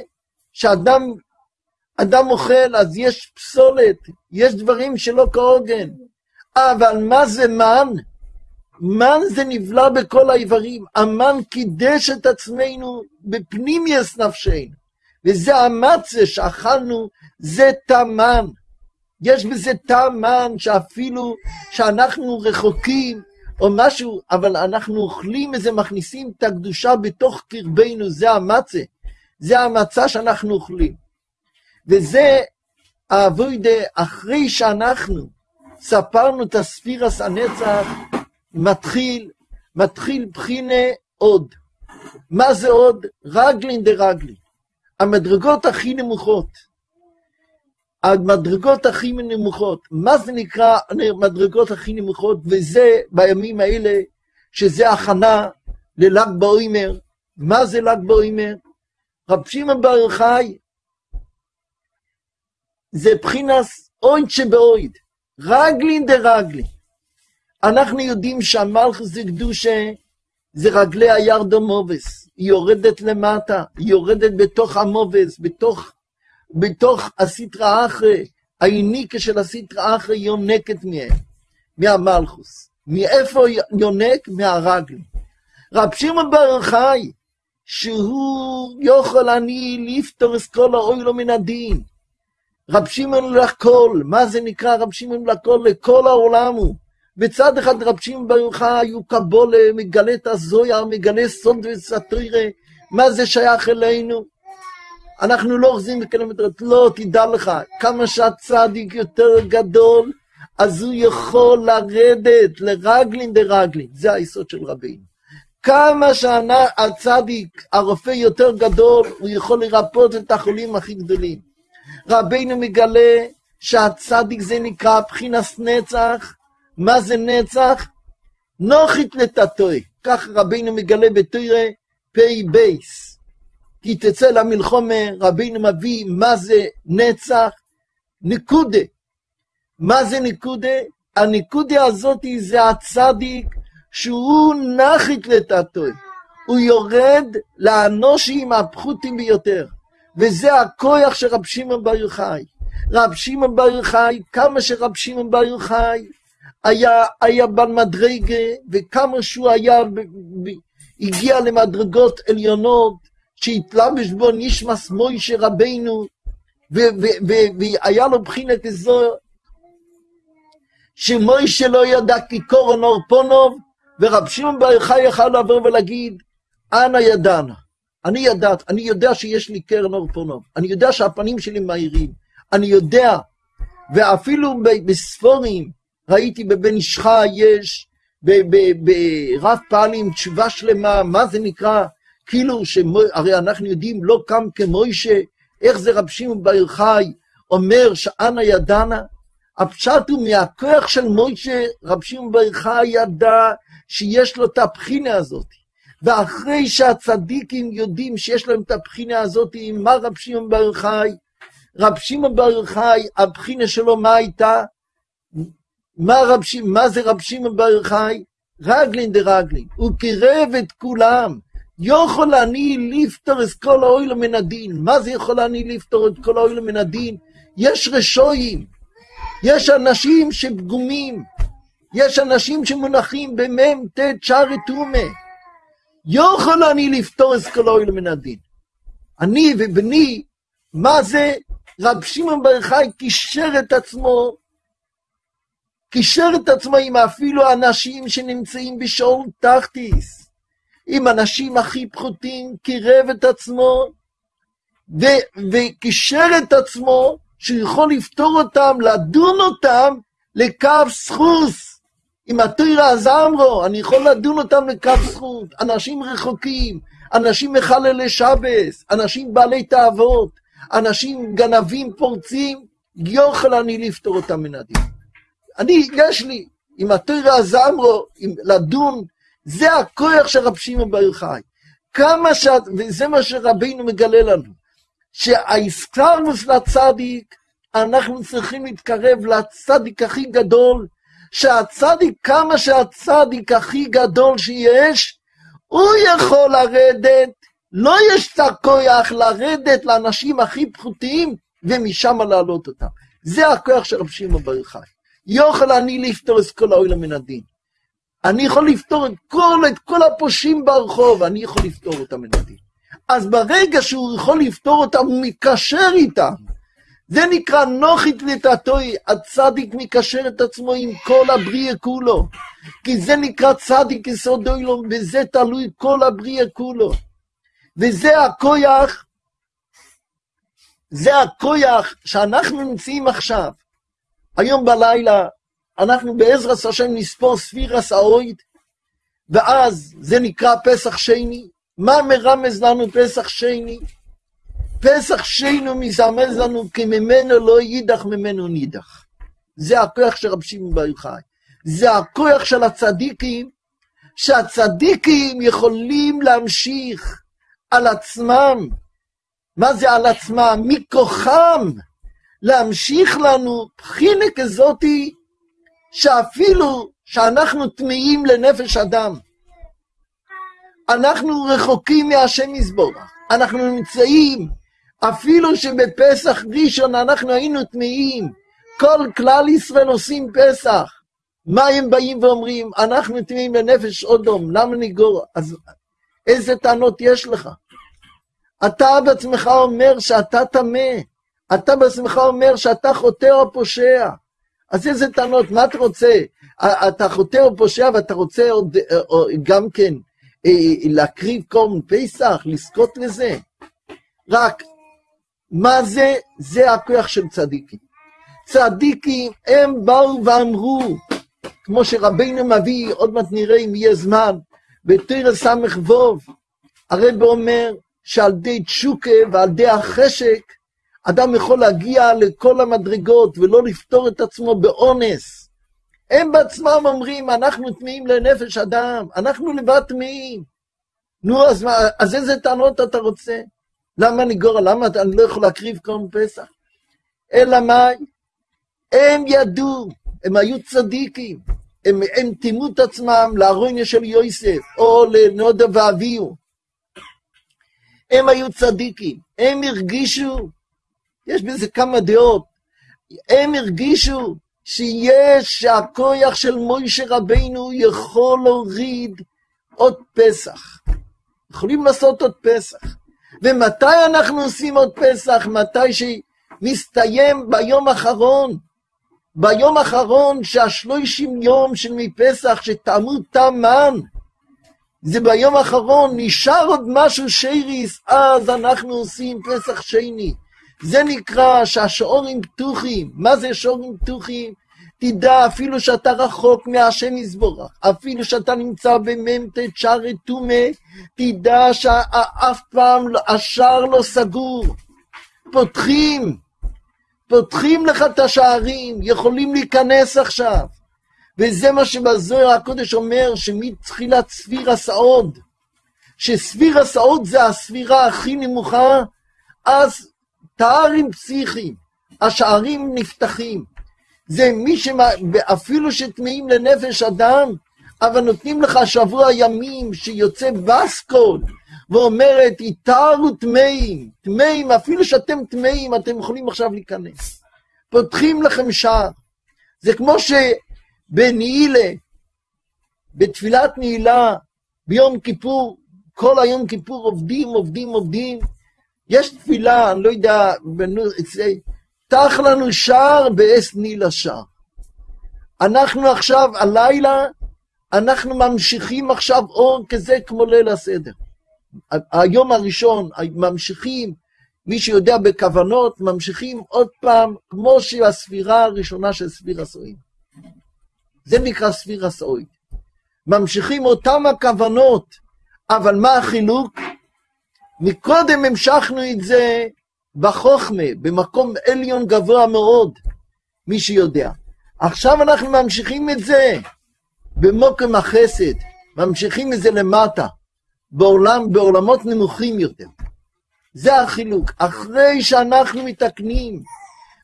[SPEAKER 1] שאדם אדם אוכל, אז יש פסולת, יש דברים שלא כהוגן. אבל מה זה מן? מן זה נבלע בכל האיברים. המן קידש את עצמנו בפנימיוס נפשנו. וזה המצה שאכלנו, זה טעמן. יש בזה טעמן שאפילו שאנחנו רחוקים או משהו, אבל אנחנו אוכלים וזה, מכניסים את הקדושה בתוך קרבנו, זה המצה. זה המצה שאנחנו אוכלים. וזה האבוידה, אחרי שאנחנו ספרנו את הספירס הנצח, מתחיל, מתחיל בחינה עוד. מה זה עוד? רגלין דרגלין. המדרגות הכי נמוכות. המדרגות הכי נמוכות. מה זה נקרא המדרגות הכי נמוכות? וזה בימים האלה, שזה הכנה לל"ג בעומר. מה זה ל"ג בעומר? רב שמעון בר יוחאי זה בחינס אויד שבאויד, רגלין דרגלין. אנחנו יודעים שהמלכוס זה קדושה, זה רגלי הירדו מובס, היא יורדת למטה, היא יורדת בתוך המובס, בתוך, בתוך הסטרא אחרי, האיניקה של הסטרא אחרי יונקת מהם, מהמלכוס. מאיפה יונק? מהרגלין. רב שמעון בר יוחאי, שהוא יכול אני לפתור את כל האוילו מן הדין. רב שמעון לכל, מה זה נקרא רב שמעון לכל? לכל העולם הוא. בצד אחד רב שמעון בר יוחאי הוא קבולה, מגלה את הזויה, מגלה סוד וסטרירה, מה זה שייך אלינו? אנחנו לא אוחזים בקילומטרות, לא, תדע לך, כמה שהצדיק יותר גדול, אז הוא יכול לרדת לרגלין דרגלין, זה היסוד של רבינו. כמה שהצדיק, הרופא יותר גדול, הוא יכול לרפות את החולים הכי גדולים. רבינו מגלה שהצדיק זה נקרא בחינס נצח. מה זה נצח? נוחית לטאטוי. כך רבינו מגלה בתוירה פי בייס. כי תצא למלחומה, רבינו מביא מה זה נצח, נקודה. מה זה נקודה? הנקודה הזאת זה הצדיק שהוא נחית לטאטוי. הוא יורד לאנושים הפחותים ביותר. וזה הכוח של רב שמעון בר יוחאי. רב שמעון בר יוחאי, כמה שרב שמעון בר יוחאי היה, היה בעל מדרגה, וכמה שהוא היה, הגיע למדרגות עליונות, שהתלבש בו נשמס מוישה רבנו, והיה לו בחינת כזו, שמוישה לא ידע כי קורן אור פונוב, ורב שמעון בר יוחאי יכל לעבור ולהגיד, אנא ידענה. אני ידעת, אני יודע שיש לי קרן אור פונוב, אני יודע שהפנים שלי מהירים, אני יודע, ואפילו בספורים, ראיתי בבן איש חי יש, ברב פעלים תשובה שלמה, מה זה נקרא, כאילו, שמו, הרי אנחנו יודעים, לא קם כמוישה, איך זה רב שמעון בר חי אומר שאנה ידענה? הפשט הוא מהכוח של מוישה, רב שמעון בר חי ידע שיש לו את הבחינה הזאת. ואחרי שהצדיקים יודעים שיש להם את הבחינה הזאת, מה רב שמעון בר חי? רב שמעון בר חי, הבחינה שלו מה הייתה? מה, רב. מה זה רב שמעון בר חי? רגלין דרגלין. הוא קירב את כולם. יכול אני לפתור את כל האוילו מן הדין. מה זה יכול אני לפתור את כל האוילו מן הדין? יש רשויים. יש אנשים שפגומים. יש אנשים שמונחים במ"ם ט' שערי טומא. יכול אני לפתור את כל האוילו מן הדין. אני ובני, מה זה? רב שמעון בר חי קישר את עצמו קישר את עצמו עם אפילו אנשים שנמצאים בשאול תחתיס, עם אנשים הכי פחותים, קירב את עצמו, ו- וקישר את עצמו שהוא יכול לפתור אותם, לדון אותם לקו סחוס. עם התוירה הזמרו, אני יכול לדון אותם לקו זכות. אנשים רחוקים, אנשים מחללי שבס, אנשים בעלי תאוות, אנשים גנבים פורצים, יוכל אני לפתור אותם מן הדין. אני, יש לי, עם התוירה הזמרו, לדון, זה הכוח של רב שמעון בר יוחאי. כמה ש... וזה מה שרבינו מגלה לנו, שהאיסקלרוס לצדיק, אנחנו צריכים להתקרב לצדיק הכי גדול, שהצדיק, כמה שהצדיק הכי גדול שיש, הוא יכול לרדת, לא יש את הכוח לרדת לאנשים הכי פחותים, ומשם להעלות אותם. זה הכוח של רב שמעון בר יוחאי. יוכל אני לפתור את כל האוילה מן הדין. אני יכול לפתור את כל, את כל הפושעים ברחוב, אני יכול לפתור אותם הדין. אז ברגע שהוא יכול לפתור אותם, הוא מתקשר איתם. זה נקרא נוחית לטאטוי, הצדיק מקשר את עצמו עם כל הבריאה כולו. כי זה נקרא צדיק יסוד אוילום, וזה תלוי כל הבריאה כולו. וזה הכויח, זה הכויח שאנחנו נמצאים עכשיו. היום בלילה אנחנו בעזרת השם נספור ספירס האויד, ואז זה נקרא פסח שני. מה מרמז לנו פסח שני? פסח שיינו מסמז לנו כי ממנו לא יידח ממנו נידח. זה הכוח של רב שמעון בר יוחאי. זה הכוח של הצדיקים, שהצדיקים יכולים להמשיך על עצמם. מה זה על עצמם? מכוחם להמשיך לנו בחינה כזאתי, שאפילו שאנחנו טמאים לנפש אדם, אנחנו רחוקים מהשם יזבורך, אנחנו נמצאים, אפילו שבפסח ראשון אנחנו היינו טמאים, כל כלל ישראל עושים פסח. מה הם באים ואומרים? אנחנו טמאים לנפש אודום, למה ניגור? אז איזה טענות יש לך? אתה בעצמך אומר שאתה טמא, אתה בעצמך אומר שאתה חוטא או פושע. אז איזה טענות, מה אתה רוצה? אתה חוטא או פושע ואתה רוצה עוד, גם כן אה, להקריב קורן פסח, לזכות לזה? רק, מה זה? זה הכוח של צדיקים. צדיקים, הם באו ואמרו, כמו שרבינו מביא, עוד מעט נראה אם יהיה זמן, בתרא ס"ו, הרב אומר שעל ידי תשוקה ועל ידי החשק, אדם יכול להגיע לכל המדרגות ולא לפתור את עצמו באונס. הם בעצמם אומרים, אנחנו טמאים לנפש אדם, אנחנו לבד טמאים. נו, אז, מה, אז איזה טענות אתה רוצה? למה אני גורל? למה אני לא יכול להקריב קורן פסח? אלא מה? הם ידעו, הם היו צדיקים, הם, הם טימאו את עצמם לארוניה של יוסף, או לנודה ואביהו. הם היו צדיקים, הם הרגישו, יש בזה כמה דעות, הם הרגישו שיש, שהכוח של מוישה רבינו יכול להוריד עוד פסח. יכולים לעשות עוד פסח. ומתי אנחנו עושים עוד פסח? מתי שמסתיים ביום האחרון. ביום האחרון שהשלושים יום של מפסח שטעמו טעמן, זה ביום האחרון, נשאר עוד משהו שייריס, אז אנחנו עושים פסח שני. זה נקרא שהשעורים פתוחים. מה זה שעורים פתוחים? תדע, אפילו שאתה רחוק מהשם יזבורך, אפילו שאתה נמצא במ"ט שערי טומא, תדע שאף פעם לא, השער לא סגור. פותחים, פותחים לך את השערים, יכולים להיכנס עכשיו. וזה מה שבזוהר הקודש אומר, שמתחילת ספיר הסעוד, שספיר הסעוד זה הספירה הכי נמוכה, אז תארים פסיכיים, השערים נפתחים. זה מי שאפילו שטמאים לנפש אדם, אבל נותנים לך שבוע ימים שיוצא בסקול ואומרת, איתרו טמאים, טמאים, אפילו שאתם טמאים, אתם יכולים עכשיו להיכנס. פותחים לכם שער. זה כמו שבנעילה, בתפילת נעילה, ביום כיפור, כל היום כיפור עובדים, עובדים, עובדים. יש תפילה, אני לא יודע, פתח לנו שער באס ניל שער. אנחנו עכשיו, הלילה, אנחנו ממשיכים עכשיו אור כזה כמו ליל הסדר. היום הראשון, ממשיכים, מי שיודע בכוונות, ממשיכים עוד פעם, כמו שהספירה הראשונה של ספיר הסועים. זה נקרא ספיר הסועים. ממשיכים אותם הכוונות, אבל מה החילוק? מקודם המשכנו את זה בחוכמה, במקום עליון גבוה מאוד, מי שיודע. עכשיו אנחנו ממשיכים את זה במוקם החסד, ממשיכים את זה למטה, בעולם, בעולמות נמוכים יותר. זה החילוק. אחרי שאנחנו מתקנים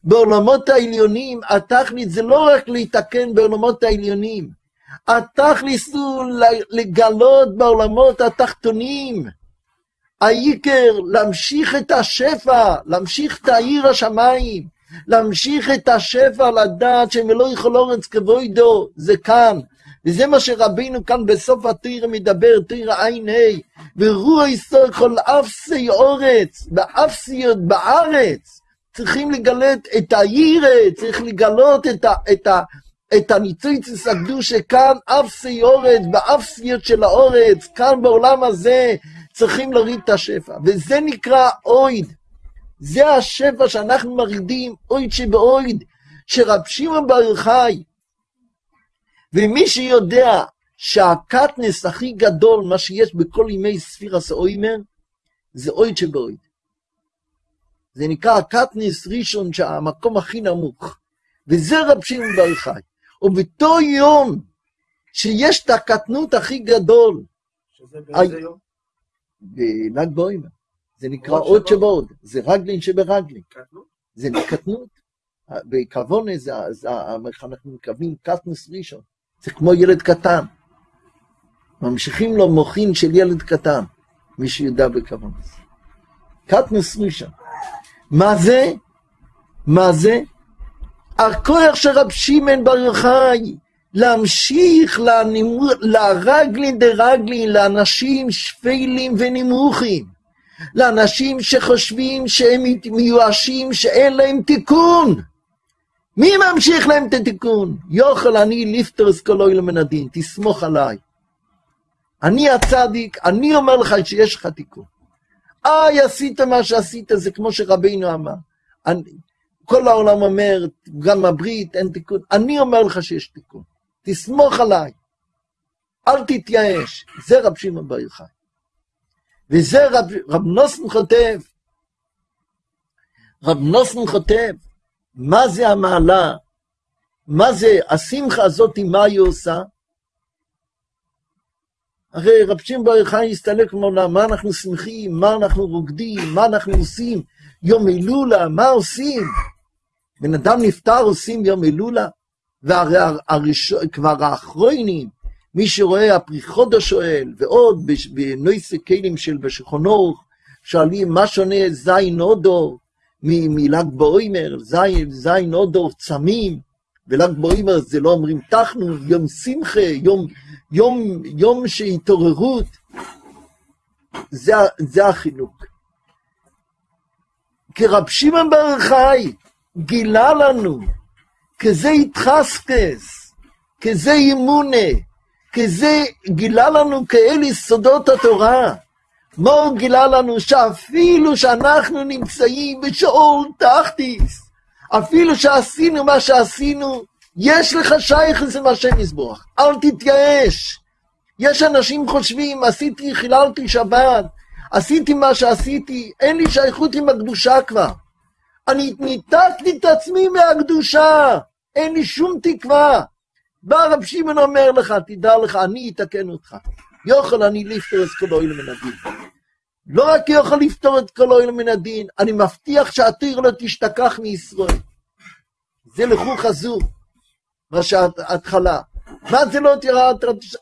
[SPEAKER 1] בעולמות העליונים, התכלית זה לא רק להתקן בעולמות העליונים, התכלית הוא לגלות בעולמות התחתונים. העיקר להמשיך את השפע, להמשיך את העיר השמיים, להמשיך את השפע לדעת שמלוא יכול אורץ כבוידו, זה כאן. וזה מה שרבינו כאן בסוף התיר מדבר, תיר עין ה', ורוח ישראל כל אפסי אורץ, באפסיות בארץ, צריכים לגלות את העיר, צריך לגלות את, ה, את, ה, את הניצוץ הקדושה כאן, אפסי אורץ, באפסיות של האורץ, כאן בעולם הזה, צריכים להוריד את השפע, וזה נקרא אויד. זה השפע שאנחנו מרידים, אויד שבאויד, שרב שמעון בר יוחאי, ומי שיודע שהקטנס הכי גדול, מה שיש בכל ימי ספירס האוימר, זה אויד שבאויד. זה נקרא הקטניס ראשון, שהמקום הכי נמוך. וזה רב שמעון בר יוחאי. ובאותו יום שיש את הקטנות הכי גדול,
[SPEAKER 2] שזה באיזה יום?
[SPEAKER 1] בל"ג בעומר, זה נקרא
[SPEAKER 2] עוד
[SPEAKER 1] עוד
[SPEAKER 2] שבע.
[SPEAKER 1] שבעוד, זה רגלין שברגלין? זה קטנות. בכוונה זה, אנחנו מקבלים קטנוס ראשון, זה כמו ילד קטן. ממשיכים לו מוחין של ילד קטן, מי שיודע בכוונה. קטנוס ראשון. מה זה? מה זה? הכוח של רב שמעון בר יוחאי להמשיך לרגלין דרגלין, לאנשים שפלים ונמוכים, לאנשים שחושבים שהם מיואשים, שאין להם תיקון. מי ממשיך להם את התיקון? יוכל אני לפטרס כל אוהל מן הדין, תסמוך עליי. אני הצדיק, אני אומר לך שיש לך תיקון. איי, עשית מה שעשית, זה כמו שרבינו אמר. אני, כל העולם אומר, גם הברית, אין תיקון. אני אומר לך שיש תיקון. תסמוך עליי. אל תתייאש. זה רב שמעון בר יוחאי. וזה רב, רב נוסן כותב, רב נוסן כותב, מה זה המעלה? מה זה השמחה הזאת, מה היא עושה? הרי רב שמעון בר יוחאי הסתלק מעולם, מה אנחנו שמחים, מה אנחנו רוקדים, מה אנחנו עושים, יום הילולה, מה עושים? בן אדם נפטר עושים יום הילולה, והרי הראשון, כבר האחרונים, מי שרואה הפרי חודש שואל, ועוד בנויסי כלים של בשכונות, שואלים מה שונה זין אודור מל"ג בעומר, זין, זין אודור צמים, ול"ג בעומר זה לא אומרים תחנו, יום שמחה, יום, יום, יום של התעוררות, זה, זה החינוך. כי רב שמעון בר יוחאי גילה לנו כזה התחסקס, כזה אימונה, כזה גילה לנו כאלה יסודות התורה. הוא גילה לנו? שאפילו שאנחנו נמצאים בשאול תחתיס, אפילו שעשינו מה שעשינו, יש לך שייכס עם השם יזבוח, אל תתייאש. יש אנשים חושבים, עשיתי, חיללתי שבת, עשיתי מה שעשיתי, אין לי שייכות עם הקדושה כבר. אני ניתקתי את עצמי מהקדושה, אין לי שום תקווה. בא רב שמעון אומר לך, תדע לך, אני אתקן אותך. יוכל אני לפתור את כל אוהל מן הדין. לא רק יוכל לפתור את כל אוהל מן הדין, אני מבטיח שהתיר לא תשתכח מישראל. זה לחוך הזו, מה שההתחלה. מה זה לא תראה,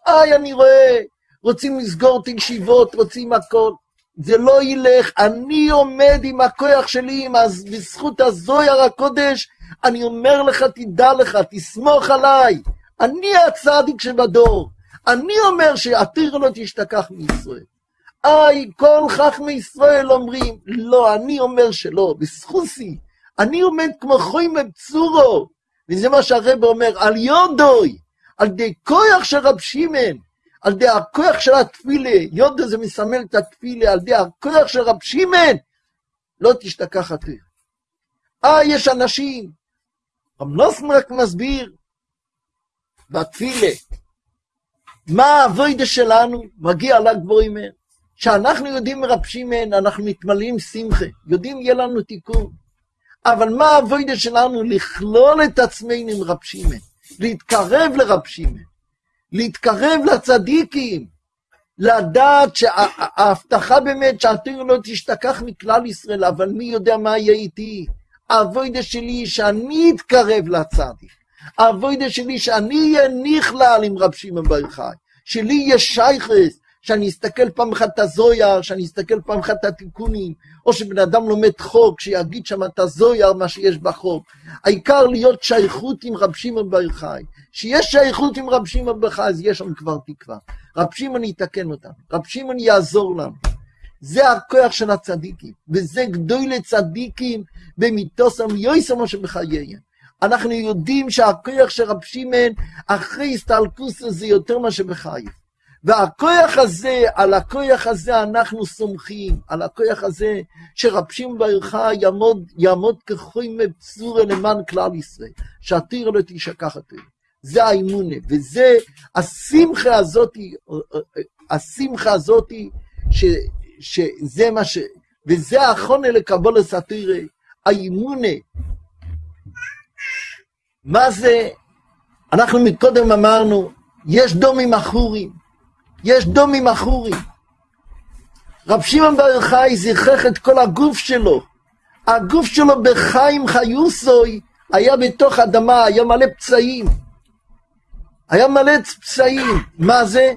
[SPEAKER 1] איי, אני רואה, רוצים לסגור את הישיבות, רוצים הכל. זה לא ילך, אני עומד עם הכוח שלי, עם הז- בזכות הזויר הקודש, אני אומר לך, תדע לך, תסמוך עליי, אני הצדיק שבדור, אני אומר שהתיר לא תשתכח מישראל. איי, כל חכמי ישראל אומרים, לא, אני אומר שלא, בזכוסי, אני עומד כמו חוימה בצורו, וזה מה שהרב אומר, על יודוי, על די כוח של רב שמעון, על די הכוח של התפילה, יודו זה מסמל את התפילה, על די הכוח של רב שמעון, לא תשתכח התיר. אה, יש אנשים, רב נוסן רק מסביר, בתפילה, מה האבוידה שלנו, מגיע ל"ג בעומר, שאנחנו יודעים מרב שמעון, אנחנו מתמלאים שמחה, יודעים יהיה לנו תיקון. אבל מה האבוידה שלנו? לכלול את עצמנו עם רב שמעון, להתקרב לרב שמעון, להתקרב לצדיקים, לדעת שההבטחה באמת שהתיר לא תשתכח מכלל ישראל, אבל מי יודע מה יהיה איתי? האבוידה שלי שאני אתקרב לצדיק. האבוידה שלי שאני אהיה נכלל עם רב שמעון בר יוחאי, שלי יהיה שייכס, שאני אסתכל פעם אחת את הזויר, שאני אסתכל פעם אחת את התיקונים, או שבן אדם לומד חוק, שיגיד שם את הזויר, מה שיש בחוק. העיקר להיות שייכות עם רב שמעון בר יוחאי. שיש שייכות עם רב שמעון בר יוחאי, אז יש שם כבר תקווה. רב שמעון יתקן אותנו, רב שמעון יעזור לנו. זה הכוח של הצדיקים, וזה גדול לצדיקים במיתוסם יויסם שבחייהם. אנחנו יודעים שהכוח של רב שמעון אחרי הסתלקוס זה יותר מה שבחייו. והכוח הזה, על הכוח הזה אנחנו סומכים, על הכוח הזה שרב שמעון בר יוחאי יעמוד, יעמוד כחוי מבצורה למען כלל ישראל, שהתיר לא תשכח התיר. זה האמונה, וזה השמחה הזאתי, השמחה הזאתי, שזה מה ש... וזה האחרונה לקבול הסאטירה, האימונה. מה זה? אנחנו מקודם אמרנו, יש דומים אחורים, יש דומים אחורים. רב שמעון בר יוחאי זיכך את כל הגוף שלו. הגוף שלו בחיים חיוסוי היה בתוך אדמה, היה מלא פצעים. היה מלא פצעים. מה זה?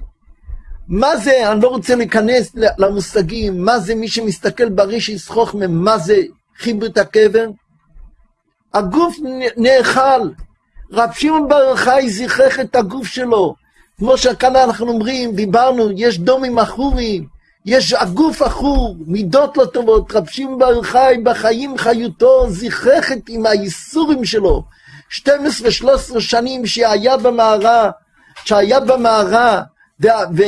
[SPEAKER 1] מה זה, אני לא רוצה להיכנס למושגים, מה זה מי שמסתכל בריש יסחוך מה זה חיבר את הקבר? הגוף נאכל. רב שמעון בר יוחאי זיכך את הגוף שלו. כמו שכאן אנחנו אומרים, דיברנו, יש דומים עכורים, יש הגוף עכור, מידות לא טובות, רב שמעון בר יוחאי בחיים חיותו זיכך את עם הייסורים שלו. 12-13 שנים שהיה במערה, שהיה במערה, ו,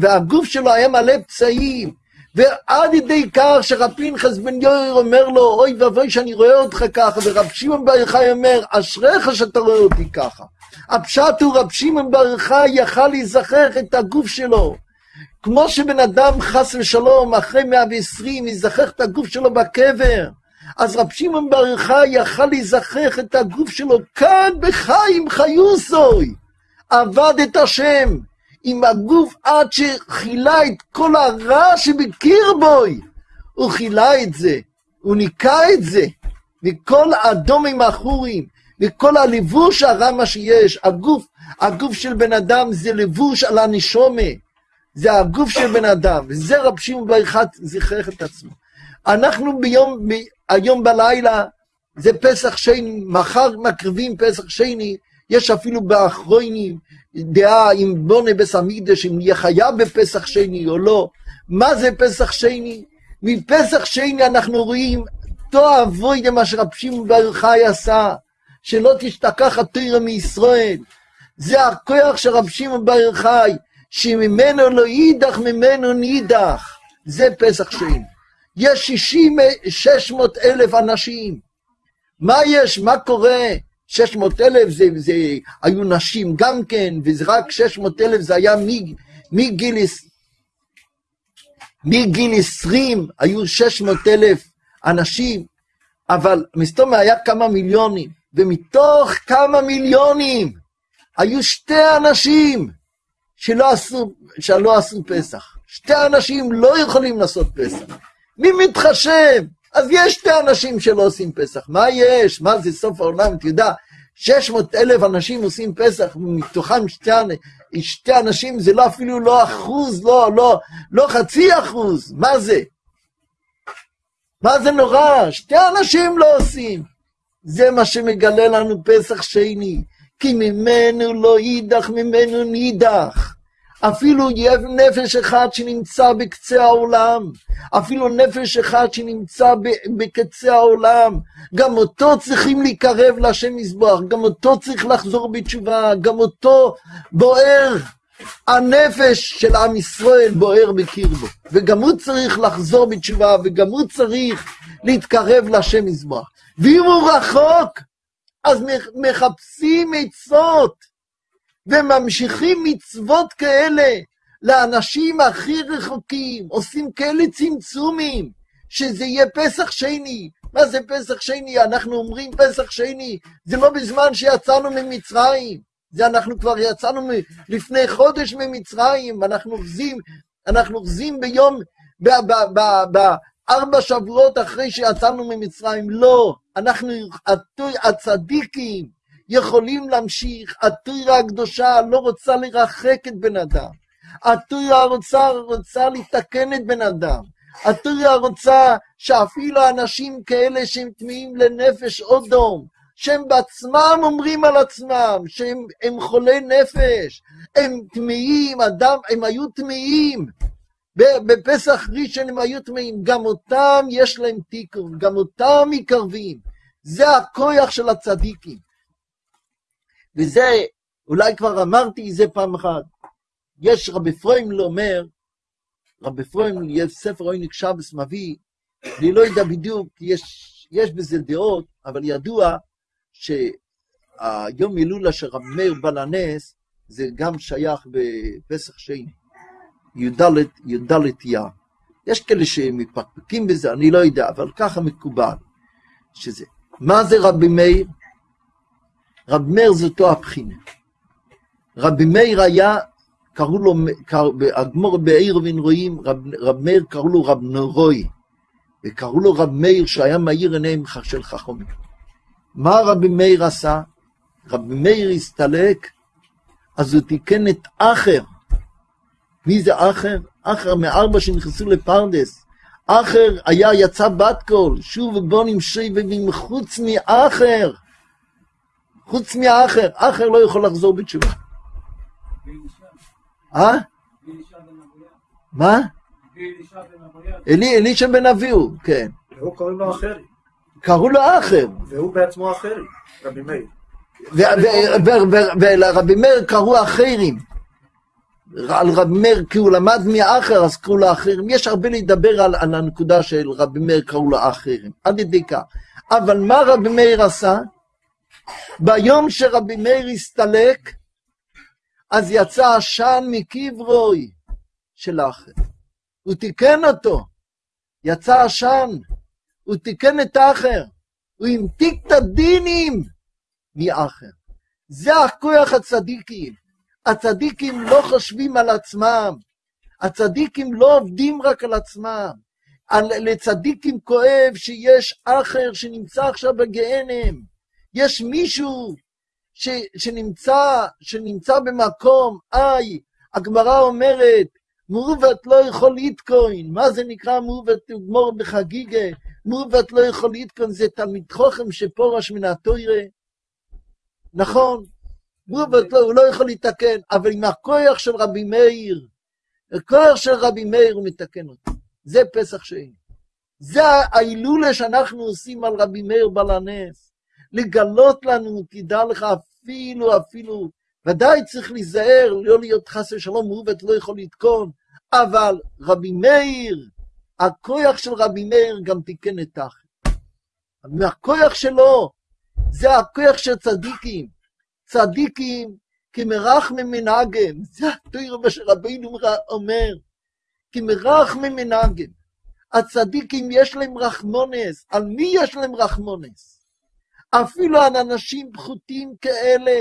[SPEAKER 1] והגוף שלו היה מלא פצעים, ועד ידי כך שרב פנחס בן יויר אומר לו, אוי ואבוי שאני רואה אותך ככה, ורב שמעון בר יוחאי אומר, אשריך שאתה רואה אותי ככה. הפשט הוא רב שמעון בר יוחאי יכל להיזכר את הגוף שלו. כמו שבן אדם חס ושלום אחרי 120 יזכח את הגוף שלו בקבר, אז רב שמעון בר יוחאי יכל להיזכח את הגוף שלו כאן בחיים חיוסוי. עבד את השם עם הגוף עד שכילה את כל הרע שבקיר בוי. הוא כילה את זה, הוא ניקה את זה מכל האדומים החורים, מכל הלבוש הרע מה שיש. הגוף, הגוף של בן אדם זה לבוש על הנשומה. זה הגוף של בן אדם, וזה רב שמעון בר אחד זכרך את עצמו. אנחנו ביום, היום בלילה, זה פסח שני, מחר מקריבים פסח שני, יש אפילו באחרונים דעה אם בונה בס המקדש, אם יהיה חייב בפסח שני או לא. מה זה פסח שני? מפסח שני אנחנו רואים תו אבוי למה שרב שמעון בר חי עשה, שלא תשתכח התוירה מישראל. זה הכוח של רב שמעון בר חי, שממנו לא יידח, ממנו נידח. זה פסח שני. יש שישים, שש מאות אלף אנשים. מה יש? מה קורה? שש מאות אלף זה, זה היו נשים גם כן, וזה רק שש מאות אלף זה היה מגיל, מגיל עשרים, היו שש מאות אלף אנשים, אבל מסתום היה כמה מיליונים, ומתוך כמה מיליונים היו שתי אנשים שלא עשו, שלא עשו פסח. שתי אנשים לא יכולים לעשות פסח. מי מתחשב? אז יש שתי אנשים שלא עושים פסח. מה יש? מה זה סוף העולם? אתה יודע, 600 אלף אנשים עושים פסח, מתוכם שתי, שתי אנשים, זה לא אפילו לא אחוז, לא, לא, לא חצי אחוז. מה זה? מה זה נורא? שתי אנשים לא עושים. זה מה שמגלה לנו פסח שני. כי ממנו לא יידח, ממנו נידח. אפילו נפש אחד שנמצא בקצה העולם, אפילו נפש אחד שנמצא בקצה העולם, גם אותו צריכים להיקרב להשם מזבוח, גם אותו צריך לחזור בתשובה, גם אותו בוער. הנפש של עם ישראל בוער בקרבו, וגם הוא צריך לחזור בתשובה, וגם הוא צריך להתקרב להשם מזבח. ואם הוא רחוק, אז מחפשים עצות. וממשיכים מצוות כאלה לאנשים הכי רחוקים, עושים כאלה צמצומים, שזה יהיה פסח שני. מה זה פסח שני? אנחנו אומרים פסח שני, זה לא בזמן שיצאנו ממצרים, זה אנחנו כבר יצאנו לפני חודש ממצרים, אנחנו אוחזים, אנחנו אוחזים ביום, בארבע שבועות אחרי שיצאנו ממצרים. לא, אנחנו הצדיקים, יכולים להמשיך. התוירה הקדושה לא רוצה לרחק את בן אדם. התוירה רוצה, רוצה לתקן את בן אדם. התוירה רוצה שאפילו אנשים כאלה שהם טמאים לנפש אודום, שהם בעצמם אומרים על עצמם שהם הם חולי נפש, הם טמאים, אדם, הם היו טמאים. בפסח ראשון הם היו טמאים, גם אותם יש להם תיקון, גם אותם מקרבים. זה הכוח של הצדיקים. וזה, אולי כבר אמרתי זה פעם אחת. יש רבי פרוימל אומר, רבי פרוימל, יש ספר אוינק שבס מביא, אני לא יודע בדיוק, יש, יש בזה דעות, אבל ידוע שהיום הילולה של רבי מאיר בלנס, זה גם שייך בפסח שני, י"ד יא. יש כאלה שמפקפקים בזה, אני לא יודע, אבל ככה מקובל. שזה. מה זה רבי מאיר? רבי מאיר זאתו הבחינה. רבי מאיר היה, קראו לו, הגמור בעיר רואים, רב, רב מאיר קראו לו רב נורוי, וקראו לו רב מאיר שהיה מאיר עיניהם של חכמים. מה רבי מאיר עשה? רבי מאיר הסתלק, אז הוא תיקן את אחר. מי זה אחר? אחר מארבע שנכנסו לפרדס. אחר היה יצא בת קול, שוב ובוא נמשי ובאים חוץ מאחר. חוץ מאחר, אחר לא יכול לחזור בתשובה. אה? מה? אלישע בן אביהו, כן.
[SPEAKER 2] והוא קוראים לו אחרי.
[SPEAKER 1] קראו לו אחר.
[SPEAKER 2] והוא בעצמו אחרי, רבי מאיר.
[SPEAKER 1] ולרבי מאיר קראו אחרים. על רבי מאיר כי הוא למד מאחר אז קראו לו אחרים. יש הרבה לדבר על, על הנקודה של רבי מאיר קראו לו אחרים. עד ידי כך. אבל מה רבי מאיר עשה? ביום שרבי מאיר הסתלק, אז יצא עשן מקברוי של האחר. הוא תיקן אותו. יצא עשן. הוא תיקן את האחר. הוא המתיק את הדינים מאחר. זה הכוח הצדיקים. הצדיקים לא חושבים על עצמם. הצדיקים לא עובדים רק על עצמם. לצדיקים כואב שיש אחר שנמצא עכשיו בגיהנם. יש מישהו ש, שנמצא, שנמצא במקום, איי, הגמרא אומרת, מעוות לא יכול להתקוין. מה זה נקרא מעוות גמור בחגיגה? מעוות לא יכול להתקוין, זה תלמיד חוכם שפורש מן התוירה. נכון, מעוות לא, הוא לא יכול להתקן, אבל עם הכוח של רבי מאיר, הכוח של רבי מאיר הוא מתקן אותו. זה פסח שאין. זה ההילולה שאנחנו עושים על רבי מאיר בעל הנס. לגלות לנו, תדע לך, אפילו, אפילו, ודאי צריך להיזהר, לא להיות חס ושלום מעוות, לא יכול לתקון, אבל רבי מאיר, הכוח של רבי מאיר גם תיקן את האחר. מהכוח שלו, זה הכוח של צדיקים. צדיקים כמרח ממנהגם, זה התוירה מה שרבינו אומר, כמרח ממנהגם. הצדיקים יש להם רחמונס, על מי יש להם רחמונס? אפילו על אנשים פחותים כאלה.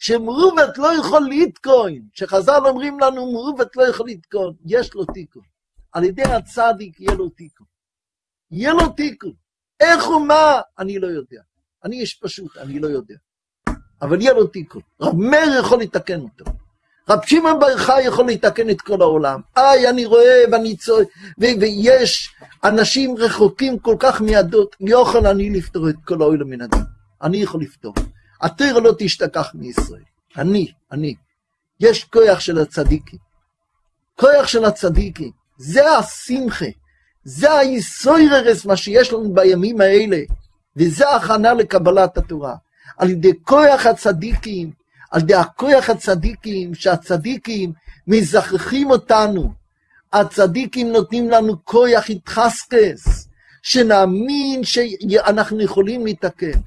[SPEAKER 1] שמעוות לא יכול לתקון, שחז"ל אומרים לנו מעוות לא יכול לתקון, יש לו תיקון. על ידי הצדיק יהיה לו תיקון. יהיה לו תיקון. איך ומה, אני לא יודע. אני איש פשוט, אני לא יודע. אבל יהיה לו תיקון. רב מאיר יכול לתקן אותו. רב שמעון בר חי יכול לתקן את כל העולם. איי, אני רואה ואני צועק, ויש אנשים רחוקים כל כך מידות, יוכל אני לפתור את כל האוהל מן הדין. אני יכול לפתור. התרא לא תשתכח מישראל. אני, אני. יש כוח של הצדיקים. כוח של הצדיקים. זה השמחה. זה היסויררס, מה שיש לנו בימים האלה. וזה הכנה לקבלת התורה. על ידי כוח הצדיקים, על ידי הכוח הצדיקים, שהצדיקים מזכחים אותנו. הצדיקים נותנים לנו כוח התחסקס, שנאמין שאנחנו יכולים להתקן.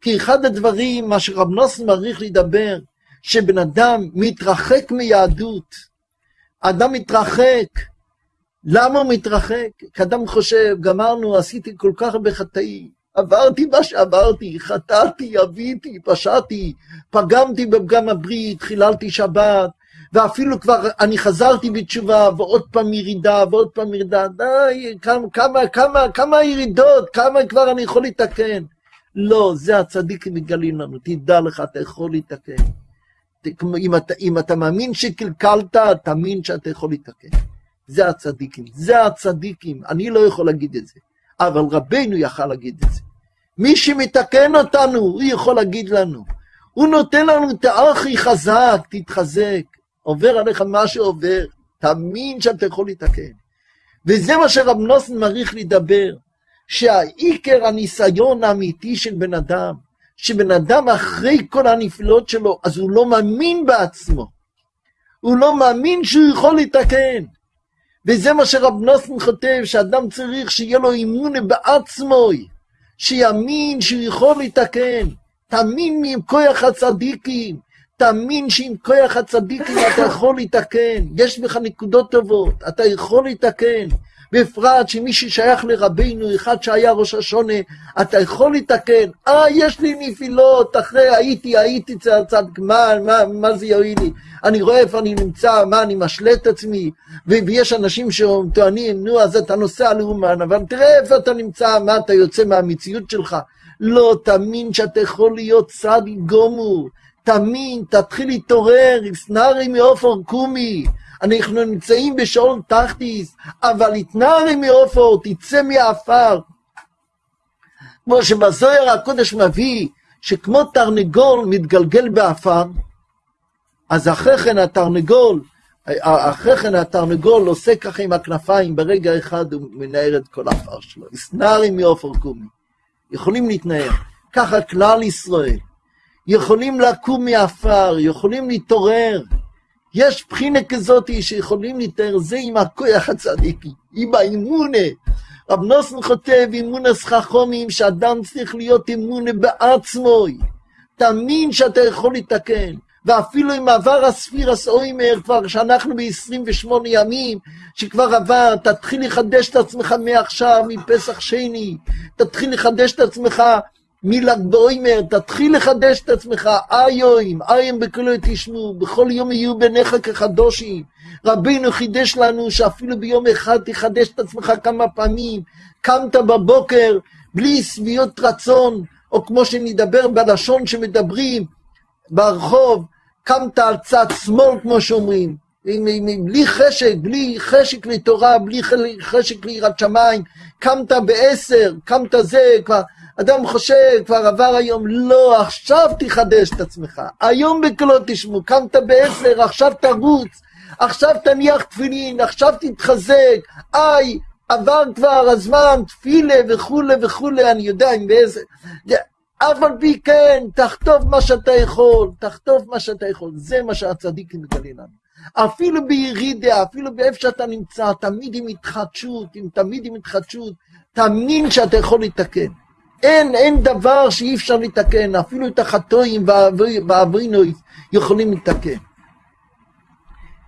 [SPEAKER 1] כי אחד הדברים, מה שרב נוסן מעריך לדבר, שבן אדם מתרחק מיהדות. אדם מתרחק. למה הוא מתרחק? כי אדם חושב, גמרנו, עשיתי כל כך הרבה חטאים. עברתי מה שעברתי, חטאתי, אביתי, פשעתי, פגמתי בפגם הברית, חיללתי שבת, ואפילו כבר אני חזרתי בתשובה, ועוד פעם ירידה, ועוד פעם ירידה, די, כמה, כמה, כמה, כמה ירידות, כמה כבר אני יכול לתקן. לא, זה הצדיקים מגלים לנו, תדע לך, אתה יכול לתקן. אם אתה, אם אתה מאמין שקלקלת, תאמין שאתה יכול לתקן. זה הצדיקים, זה הצדיקים, אני לא יכול להגיד את זה, אבל רבנו יכל להגיד את זה. מי שמתקן אותנו, הוא יכול להגיד לנו. הוא נותן לנו את האחי חזק, תתחזק. עובר עליך מה שעובר, תאמין שאתה יכול לתקן. וזה מה שרב נוסן מעריך לדבר, שהעיקר הניסיון האמיתי של בן אדם, שבן אדם אחרי כל הנפלאות שלו, אז הוא לא מאמין בעצמו. הוא לא מאמין שהוא יכול לתקן. וזה מה שרב נוסן כותב, שאדם צריך שיהיה לו אימון בעצמו. שיאמין שהוא יכול לתקן, תאמין מכוח הצדיקים, תאמין שעם כוח הצדיקים אתה יכול לתקן, יש בך נקודות טובות, אתה יכול לתקן. בפרט שמי ששייך לרבינו, אחד שהיה ראש השונה, אתה יכול לתקן. אה, יש לי נפילות, אחרי הייתי, הייתי אצל הצדיק, מה, מה, זה יועיל לי? אני רואה איפה אני נמצא, מה, אני משלה את עצמי, ויש אנשים שטוענים, נו, אז אתה נוסע לאומן, אבל תראה איפה אתה נמצא, מה, אתה יוצא מהמציאות שלך. לא, תאמין שאתה יכול להיות צדיק גומור. תאמין, תתחיל להתעורר, סנארי מעופר קומי. אנחנו נמצאים בשעון תחתיס, אבל התנערי מעופר, תצא מהעפר. כמו שבזוהר הקודש מביא, שכמו תרנגול מתגלגל בעפר, אז אחרי כן התרנגול, אחרי כן התרנגול עושה ככה עם הכנפיים, ברגע אחד הוא מנער את כל העפר שלו. סנארי מעופר קומי. יכולים להתנער. ככה כלל ישראל. יכולים לקום מעפר, יכולים להתעורר. יש בחינה כזאת שיכולים להתאר זה עם הכוח הצדיקי, עם האימונה. רב נוסן כותב אימונס חכומים, שאדם צריך להיות אימונה בעצמו. תאמין שאתה יכול לתקן. ואפילו אם עבר הספירס אוימר, כבר שאנחנו ב-28 ימים, שכבר עבר, תתחיל לחדש את עצמך מעכשיו, מפסח שני, תתחיל לחדש את עצמך מל"ג באוימר, תתחיל לחדש את עצמך, איום, איום בקולו תשמעו, בכל יום יהיו בניך כחדושים. רבינו חידש לנו שאפילו ביום אחד תחדש את עצמך כמה פעמים. קמת בבוקר בלי שביעות רצון, או כמו שנדבר בלשון שמדברים ברחוב, קמת על צד שמאל, כמו שאומרים, בלי חשק, בלי חשק לתורה, בלי חשק ליראת שמיים, קמת בעשר, קמת זה, כבר אדם חושב, כבר עבר היום, לא, עכשיו תחדש את עצמך. היום בקולות תשמעו, קמת בעשר, עכשיו תרוץ, עכשיו תניח תפילין, עכשיו תתחזק, איי, עבר כבר הזמן, תפילה וכולי וכולי, אני יודע אם באיזה... אף על פי כן, תכתוב מה שאתה יכול, תכתוב מה שאתה יכול. זה מה שהצדיק מגלה לנו. אפילו בירידה, אפילו באיפה שאתה נמצא, תמיד עם התחדשות, תמיד עם התחדשות, תאמין שאתה יכול לתקן. אין, אין דבר שאי אפשר לתקן, אפילו את החטואים והאבינוי יכולים לתקן.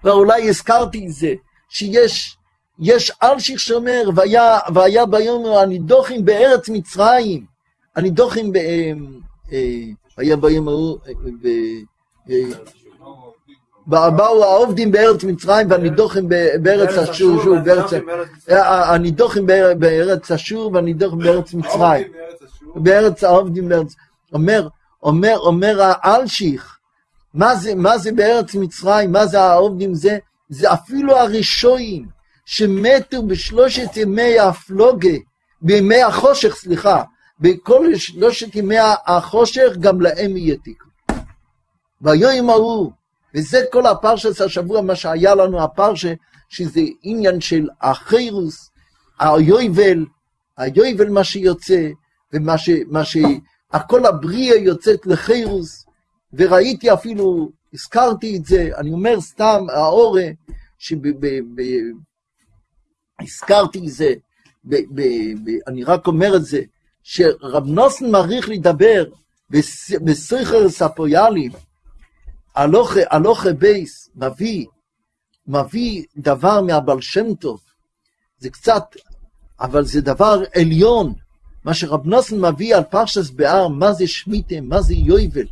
[SPEAKER 1] ואולי הזכרתי את זה, שיש יש אלשיך שאומר, והיה, והיה ביום הנידוחים בארץ מצרים, הנידוחים, ב, אה, אה, היה ביום ההוא, אה, באו העובדים בארץ מצרים והנידוחים בארץ אשור, הנידוחים בארץ אשור והנידוחים בארץ מצרים. בארץ העובדים בארץ... אומר, אומר, אומר האלשיך, מה זה, מה זה בארץ מצרים, מה זה העובדים זה? זה אפילו הראשונים שמתו בשלושת ימי הפלוגה, בימי החושך, סליחה, בכל שלושת ימי החושך גם להם יהיה תיקון. והיום ההוא, וזה כל הפרשס השבוע, מה שהיה לנו הפרשה, שזה עניין של החירוס, היובל, היובל מה שיוצא, ומה ש... מה ש... הכל הבריאה יוצאת לחירוס, וראיתי אפילו, הזכרתי את זה, אני אומר סתם, האורה, שהזכרתי את זה, ב, ב, ב, אני רק אומר את זה, שרב נוסן מעריך לדבר בסכר ספויאלים, הלוכה בייס מביא, מביא דבר מהבל שם טוב, זה קצת, אבל זה דבר עליון, מה שרב נוסן מביא על פרשס בהר, מה זה שמיטה, מה זה יויבל.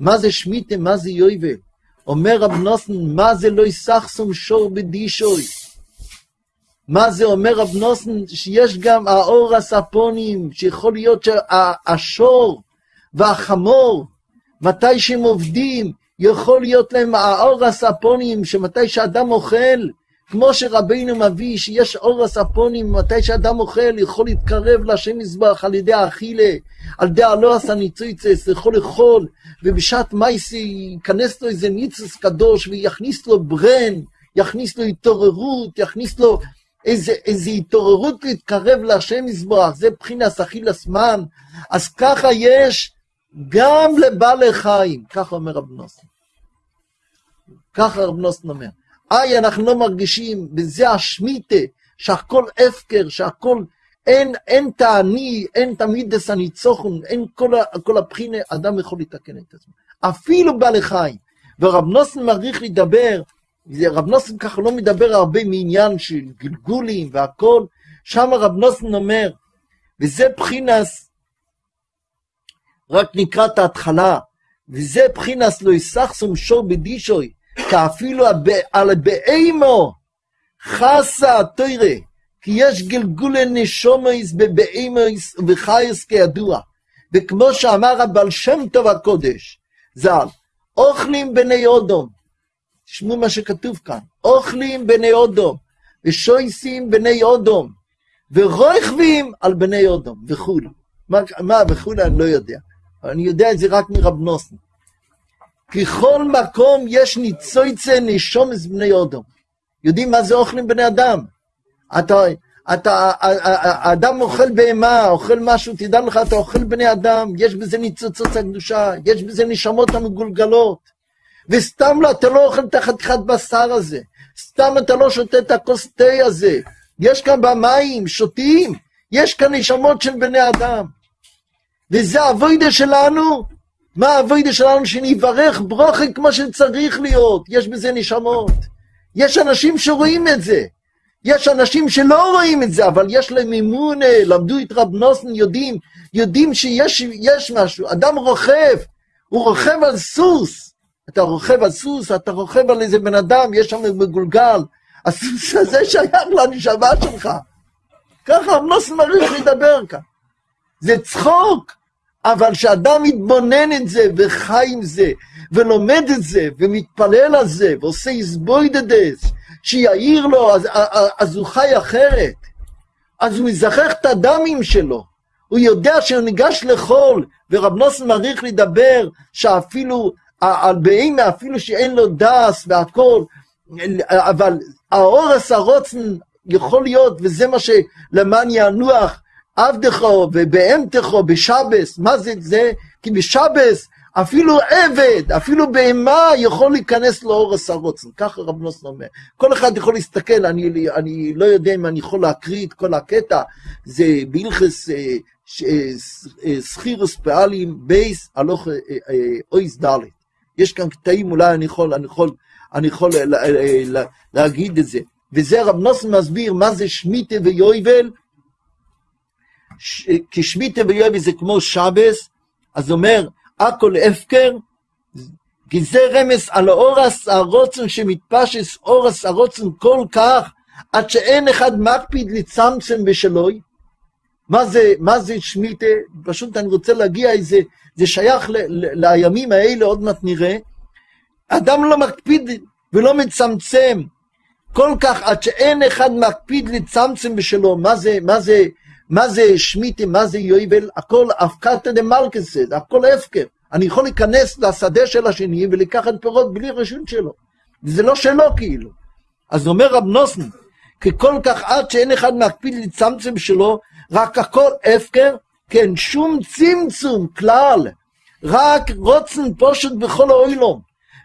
[SPEAKER 1] מה זה שמיטה, מה זה יויבל. אומר רב נוסן, מה זה לא יסחסום שור בדישוי. מה זה אומר רב נוסן? שיש גם האור הספונים, שיכול להיות שהשור והחמור, מתי שהם עובדים, יכול להיות להם האור הספונים, שמתי שאדם אוכל, כמו שרבינו מביא, שיש אור הספונים, מתי שאדם אוכל, יכול להתקרב להשם מזבח על ידי האכילה, על ידי הלא עשה ניצויצס, יכול לאכול, ובשעת מייסי ייכנס לו איזה ניצוס קדוש, ויכניס לו ברן, יכניס לו התעוררות, יכניס לו איזה, איזה התעוררות להתקרב להשם מזבח, זה מבחינת אכילס מן, אז ככה יש גם לבעלי חיים, ככה אומר רב נוסן. ככה רב נוסן אומר. איי, אנחנו לא מרגישים, וזה השמיטה, שהכל הפקר, שהכל, אין, אין תעני, אין תמיד דס הניצוחון, אין כל, כל הבחינה, אדם יכול לתקן את עצמו. אפילו בעלי חיים. ורב נוסן מעריך לדבר, רב נוסן ככה לא מדבר הרבה מעניין של גלגולים והכל, שם רב נוסן אומר, וזה בחינס, רק נקרא את ההתחלה, וזה בחינס לא יסחסום שור בדישוי, כאפילו על באימו חסה תוירה, כי יש גלגולי נשומויס בבאימויס וחייס כידוע. וכמו שאמר הבעל שם טוב הקודש, ז"ל, אוכלים בני אודום, תשמעו מה שכתוב כאן, אוכלים בני אודום, ושויסים בני אודום, ורוכבים על בני אודום, וכולי. מה, מה וכולי אני לא יודע, אני יודע את זה רק מרב נוסן. ככל מקום יש ניצויצה נשומס בני אודום. יודעים מה זה אוכלים בני אדם? אתה, אתה, האדם אוכל בהמה, אוכל משהו, תדע לך, אתה אוכל בני אדם, יש בזה ניצוצות הקדושה, יש בזה נשמות המגולגלות. וסתם לא, אתה לא אוכל את החתיכת בשר הזה, סתם אתה לא שותה את הכוס תה הזה. יש כאן במים, שותים, יש כאן נשמות של בני אדם. וזה הווידה שלנו, מה הווידה שלנו? שנברך ברוכן כמו שצריך להיות, יש בזה נשמות. יש אנשים שרואים את זה. יש אנשים שלא רואים את זה, אבל יש להם אמון, למדו את רב נוסן, יודעים, יודעים שיש משהו. אדם רוכב, הוא רוכב על סוס. אתה רוכב על סוס, אתה רוכב על איזה בן אדם, יש שם מגולגל. הסוס הזה שייך לנשמה שלך. ככה רב נוסן מעריך לדבר כאן. זה צחוק, אבל כשאדם מתבונן את זה וחי עם זה, ולומד את זה, ומתפלל על זה, ועושה איזבוידדס, שיעיר לו, אז, אז הוא חי אחרת. אז הוא מזכח את הדמים שלו. הוא יודע שהוא ניגש לחול, ורב נוסן מעריך לדבר שאפילו, על בהמה, אפילו שאין לו דס והכל, אבל האורס הרוצן יכול להיות, וזה מה שלמען ינוח עבדך ובהמתך בשבס, מה זה זה? כי בשבס אפילו עבד, אפילו בהמה יכול להיכנס לאור הסרוצן, ככה רב נוסן אומר. כל אחד יכול להסתכל, אני, אני לא יודע אם אני יכול להקריא את כל הקטע, זה בהלכס סחירוס אה, אה, פעלים בייס הלוך אה, אויס ד'. יש כאן קטעים, אולי אני יכול, אני יכול, אני יכול להגיד את זה. וזה רב נוסן מסביר מה זה שמיטה ויובל, כי שמיטה ויובל זה כמו שבס, אז אומר, הכל הפקר, כי זה רמז על אורס הרוצן שמתפשס אורס הרוצן כל כך, עד שאין אחד מקפיד לצמצם בשלוי. מה זה, מה זה שמיטה? פשוט אני רוצה להגיע איזה, זה שייך ל, ל, לימים האלה, עוד מעט נראה. אדם לא מקפיד ולא מצמצם כל כך עד שאין אחד מקפיד לצמצם בשלו. מה זה, מה זה, מה זה שמיטה, מה זה יובל, הכל אבקתא דמלכסד, הכל הפקר. אני יכול להיכנס לשדה של השני ולקחת פירות בלי רשות שלו. זה לא שלו כאילו. אז אומר רב נוסן, כי כל כך עד שאין אחד מקפיד לצמצם שלו, רק הכל הפקר, כן, שום צמצום כלל, רק רוצן פושט בכל האוילום.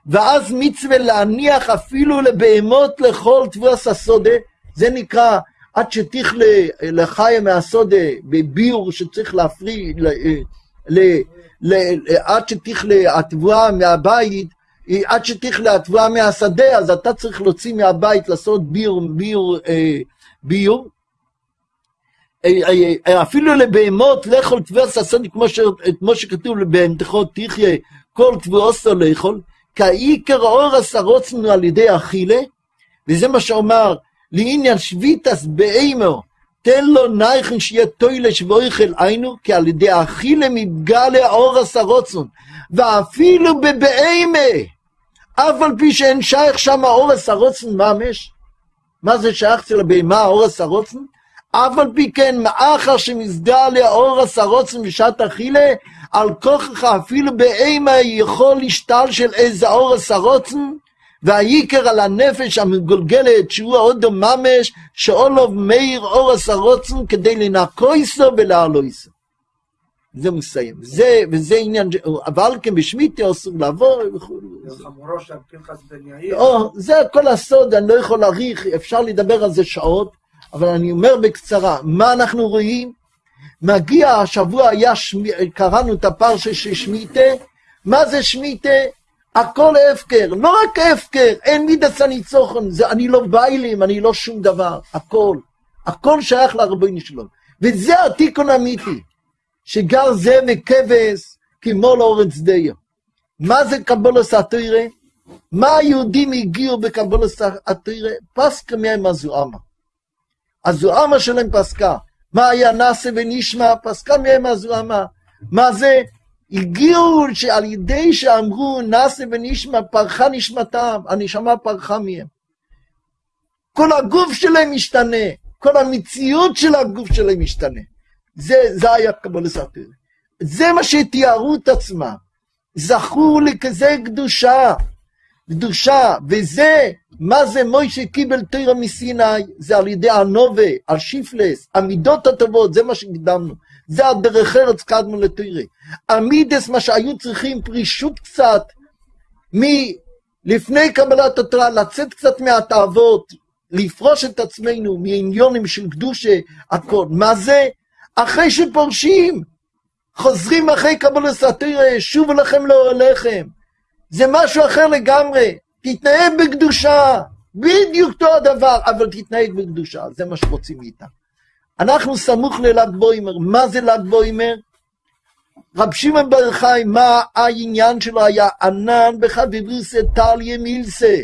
[SPEAKER 1] ואז מצווה להניח אפילו לבהמות לכל תבוס הסודה, זה נקרא עד שתכלה לחיה מהסודה בביור שצריך להפריד, עד שתכלה התבואה מהבית, עד שתכלה התבואה מהשדה, אז אתה צריך להוציא מהבית, לעשות ביור, ביור, אה, ביור. אה, אה, אפילו לבהמות לאכול תבואה השדה, כמו, שכתוב לבהמתכות תחיה, כל תבואוסו לאכול, כעיקר אור עשרוצנו על ידי אכילה, וזה מה שאומר לעניין שביתס באימו, תן לו נייכן שיהיה טוילש ואויכל עינו, כי על ידי אכילה מתגלה אורס הרוצון, ואפילו בבאימה, אף על פי שאין שייך שם אורס הרוצון ממש, מה זה שייך אצל הבהמה אורס הרוצון? אף על פי כן, מאחר שמסגלה אורס הרוצון בשעת אכילה, על כוחך אפילו באימה יכול להשתל של איזה אורס הרוצון, והעיקר על הנפש המגולגלת שהוא האודו ממש שאולוב מאיר אורס הרוצן כדי לנקויסו ולהלויסו. זה מסיים. זה, וזה עניין, אבל כן בשמיטה אסור לעבור וכו'. זה כל הסוד, אני לא יכול להעריך, אפשר לדבר על זה שעות, אבל אני אומר בקצרה, מה אנחנו רואים? מגיע השבוע, היה, קראנו את הפרשה של שמיטה, מה זה שמיטה? הכל הפקר, לא רק הפקר, אין מידס הניצוחון, זה אני לא ביילים, אני לא שום דבר, הכל. הכל שייך לרבוני שלו. וזה התיקון האמיתי, שגר זה וכבש כמו לאורץ דיו. מה זה קבולוס התוירה? מה היהודים הגיעו בקבולוס התוירה? פסקה מהם הזוהמה. הזוהמה שלהם פסקה. מה היה נעשה ונשמע? פסקה מהם הזוהמה. מה זה? הגיעו שעל ידי שאמרו נעשה ונשמע, פרחה נשמתם, הנשמה פרחה מהם. כל הגוף שלהם משתנה, כל המציאות של הגוף שלהם משתנה. זה, זה היה קבולת התורה. זה מה שתיארו את עצמם. זכו לכזה קדושה, קדושה, וזה, מה זה מוישה קיבל תורה מסיני? זה על ידי הנובה, השיפלס, המידות הטובות, זה מה שקדמנו. זה הדרך ארץ קדמו לתורה. המידס, מה שהיו צריכים, פרישות קצת, מלפני קבלת התורה, לצאת קצת מהתאוות, לפרוש את עצמנו מעניונים של קדושה, הכל. מה זה? אחרי שפורשים, חוזרים אחרי קבלת התורה, שובו לכם לאוהליכם. זה משהו אחר לגמרי. תתנהג בקדושה, בדיוק אותו הדבר, אבל תתנהג בקדושה, זה מה שרוצים מאיתנו. אנחנו סמוך לל"ג בוימר. מה זה ל"ג בוימר? רב שמעון בר חי, מה העניין שלו היה? ענן בחביבוסה טליה מילסה.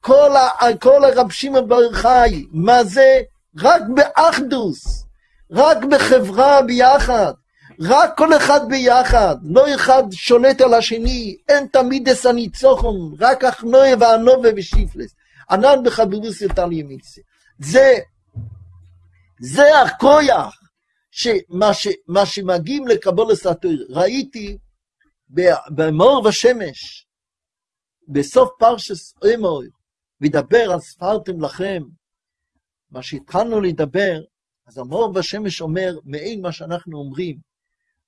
[SPEAKER 1] כל, ה, כל הרב שמעון בר חי, מה זה? רק באחדוס, רק בחברה ביחד, רק כל אחד ביחד, לא אחד שולט על השני, אין תמיד אס הניצוחון, רק אחנויה ואנובה ושיפלס. ענן בחביבוסה טליה מילסה. זה זה הכויח, שמה ש, מה שמגיעים לקבולת התורה. ראיתי במאור ושמש, בסוף פרשס אמור, וידבר על ספרתם לכם, מה שהתחלנו לדבר, אז המאור ושמש אומר, מעין מה שאנחנו אומרים,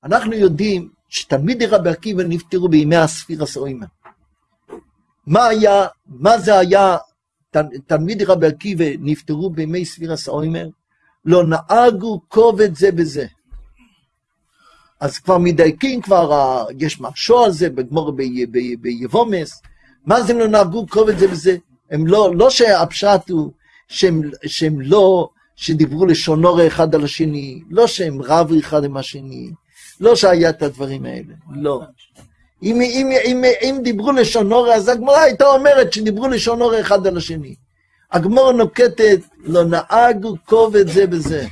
[SPEAKER 1] אנחנו יודעים שתלמידי רבי עקיבא נפטרו בימי הספירה סוימה. מה היה, מה זה היה, תלמידי רבי עקיבא נפטרו בימי ספירה סוימה? לא נהגו כובד זה בזה. אז כבר מדייקים, כבר יש משהו על זה בגמור ביבומס, מה זה לא נהגו כובד זה בזה? הם לא, לא שהפשט הוא שהם, שהם לא, שדיברו לשונור אחד על השני, לא שהם רבו אחד עם השני, לא שהיה את הדברים האלה, לא. אם, אם, אם, אם דיברו לשונור, אז הגמרא הייתה אומרת שדיברו לשונור אחד על השני. הגמור נוקטת, לא נהגו כובד זה בזה.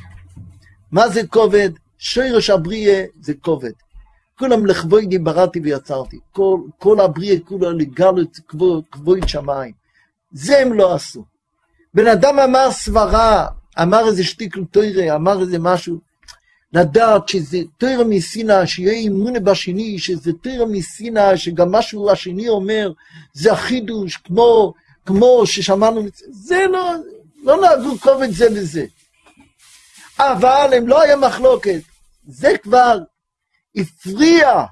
[SPEAKER 1] מה זה כובד? שורש הבריאה זה כובד. כולם לכבודי בראתי ויצרתי. כל, כל הבריאה כולה לגלות כבוד שמיים. זה הם לא עשו. בן אדם אמר סברה, אמר איזה שטיקל תוירה, אמר איזה משהו, לדעת שזה תוירה מסינה, שיהיה אימונה בשני, שזה תוירה מסינה, שגם משהו השני אומר, זה החידוש, כמו כמו ששמענו, זה לא, לא נהגו כובד זה לזה. אבל הם לא היה מחלוקת, זה כבר הפריע.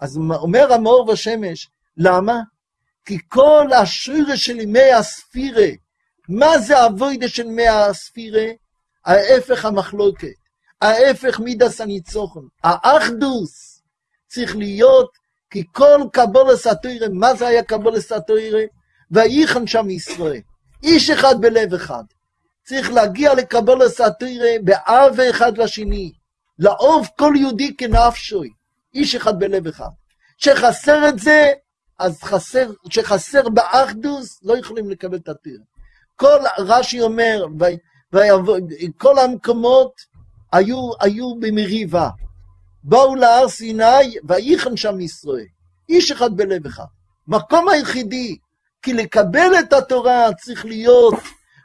[SPEAKER 1] אז אומר המאור בשמש, למה? כי כל השירה של ימי הספירה, מה זה הווידה של ימי הספירה? ההפך המחלוקת, ההפך מידס הניצוחון, האחדוס צריך להיות, כי כל קבולס התוירה, מה זה היה קבולס התוירה? וייחן שם ישראל. איש אחד בלב אחד. צריך להגיע לקבל הסאטירה באב אחד לשני. לאהוב כל יהודי כנפשוי. איש אחד בלב אחד. שחסר את זה, אז חסר, שחסר באחדוס, לא יכולים לקבל את התיר. כל, רש"י אומר, כל המקומות היו, היו במריבה. באו להר סיני, וייחן שם ישראל. איש אחד בלב אחד. מקום היחידי כי לקבל את התורה צריך להיות,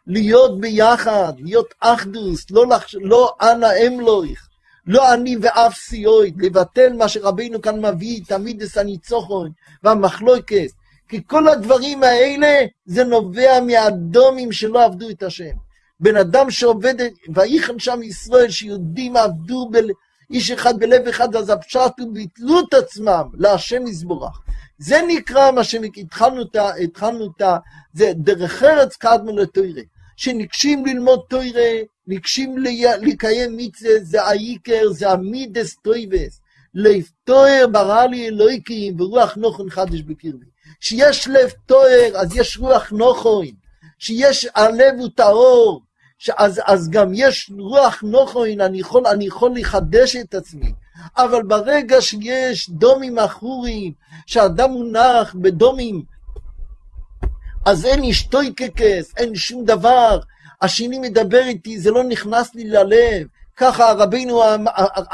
[SPEAKER 1] להיות ביחד, להיות אחדוס, לא, לחש... לא אנא אמלויך, לא אני ואף סיועית, לבטל מה שרבינו כאן מביא, תמיד את הניצוחון והמחלוקת, כי כל הדברים האלה זה נובע מהאדומים שלא עבדו את השם. בן אדם שעובד, ויחן שם ישראל, שיהודים עבדו ב... איש אחד בלב אחד, אז הפשט הוא ביטלו את עצמם להשם יזבורך. זה נקרא מה שהתחלנו את ה... זה דרך ארץ קדמו לתוירה. שניגשים ללמוד תוירה, ניגשים לקיים מצווה, זה העיקר, זה המידס טויבס. לב תואר ברא לי אלוהיקים ורוח נוכן חדש בקרבי. שיש לב תואר, אז יש רוח נוכן. שיש הלב הוא טהור, אז, אז גם יש רוח נוכן, אני יכול, אני יכול לחדש את עצמי. אבל ברגע שיש דומים עכורים, שאדם מונח בדומים, אז אין אשתוי ככס, אין שום דבר. השני מדבר איתי, זה לא נכנס לי ללב. ככה רבינו אמ-,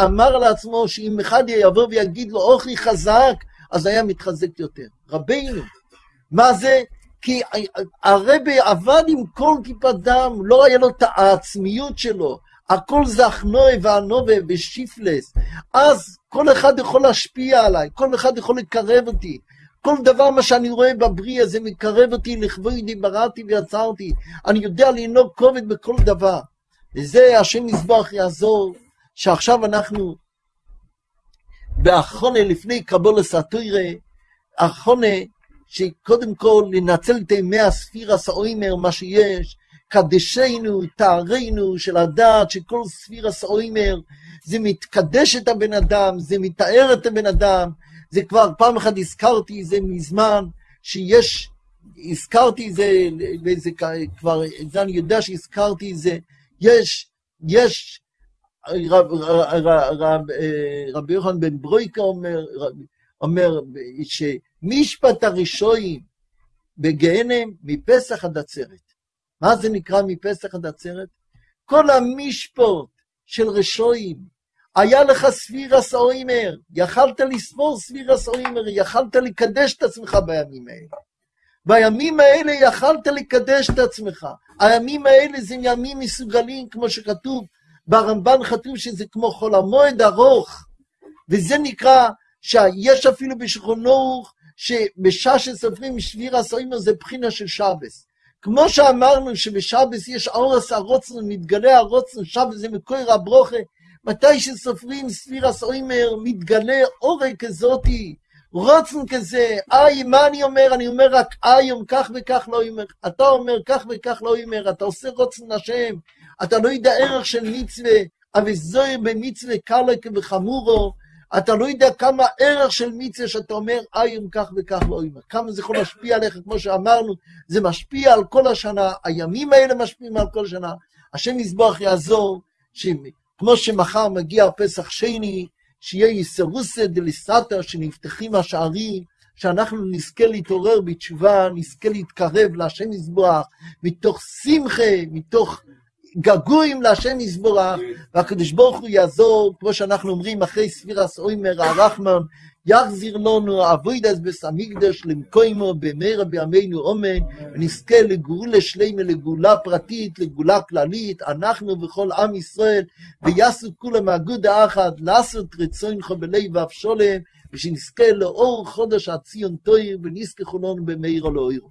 [SPEAKER 1] אמר לעצמו שאם אחד יבוא ויגיד לו אוכי חזק, אז היה מתחזק יותר. רבינו, מה זה? כי הרבי עבד עם כל כיפת דם, לא היה לו את העצמיות שלו, הכל זה אחנוי וענובה ושיפלס. אז כל אחד יכול להשפיע עליי, כל אחד יכול לקרב אותי. כל דבר מה שאני רואה בבריא הזה מקרב אותי לכבודי בראתי ויצרתי. אני יודע לנהוג כובד בכל דבר. וזה השם יזבח יעזור, שעכשיו אנחנו באחרונה לפני קבולס התוירה, אחרונה שקודם כל לנצל את ימי הספירס האוימר, מה שיש, קדשנו, תארנו של הדעת, שכל ספירס האוימר זה מתקדש את הבן אדם, זה מתאר את הבן אדם, זה כבר פעם אחת הזכרתי זה מזמן, שיש, הזכרתי זה, וזה כבר, זה אני יודע שהזכרתי זה, יש, יש, רב, רב, רב, רבי יוחנן בן ברויקה אומר, אומר שמשפט הראשונים בגהנם מפסח עד עצרת. מה זה נקרא מפסח עד עצרת? כל המשפוט של רשועים, היה לך ספירס אוימר, יכלת לספור ספירס אוימר, יכלת לקדש את עצמך בימים האלה. בימים האלה יכלת לקדש את עצמך. הימים האלה זה ימים מסוגלים, כמו שכתוב, ברמב"ן כתוב שזה כמו חול המועד ארוך, וזה נקרא שיש אפילו בשכונו שבשעה שסופרים שביר הסוימר זה בחינה של שבס. כמו שאמרנו שבשבס יש אורס הרוצן, מתגלה הרוצן, שבס זה מקור הברוכה, מתי שסופרים ספיר הסוימר, מתגלה אורי כזאתי, רוצן כזה, איי, מה אני אומר? אני אומר רק איום, כך וכך לא אומר. אתה אומר כך וכך לא אומר, אתה עושה רוצן השם, אתה לא יודע ערך של מצווה, אבל זוהי במצווה קלק וחמורו, אתה לא יודע כמה ערך של מצווה שאתה אומר איום כך וכך לא אומר. כמה זה יכול להשפיע עליך, כמו שאמרנו, זה משפיע על כל השנה, הימים האלה משפיעים על כל השנה. השם יזבח יעזור, כמו שמחר מגיע פסח שני, שיהיה יסרוסא דליסתא, שנפתחים השערים, שאנחנו נזכה להתעורר בתשובה, נזכה להתקרב להשם יזבח, מתוך שמחה, מתוך געגועים להשם יזברך, והקדוש ברוך הוא יעזור, כמו שאנחנו אומרים, אחרי ספירס אוימר הרחמן, יחזיר לנו אבוידס בס המקדש למקוימו במהרה בימינו אומן, ונזכה לגאולה שלמה, לגאולה פרטית, לגאולה כללית, אנחנו וכל עם ישראל, ויעשו כולם אגודה אחת, לעשות רצונך בלב ואבשולם, ושנזכה לאור חודש הציון תויר, ונזכה חולון במהרה לאויר.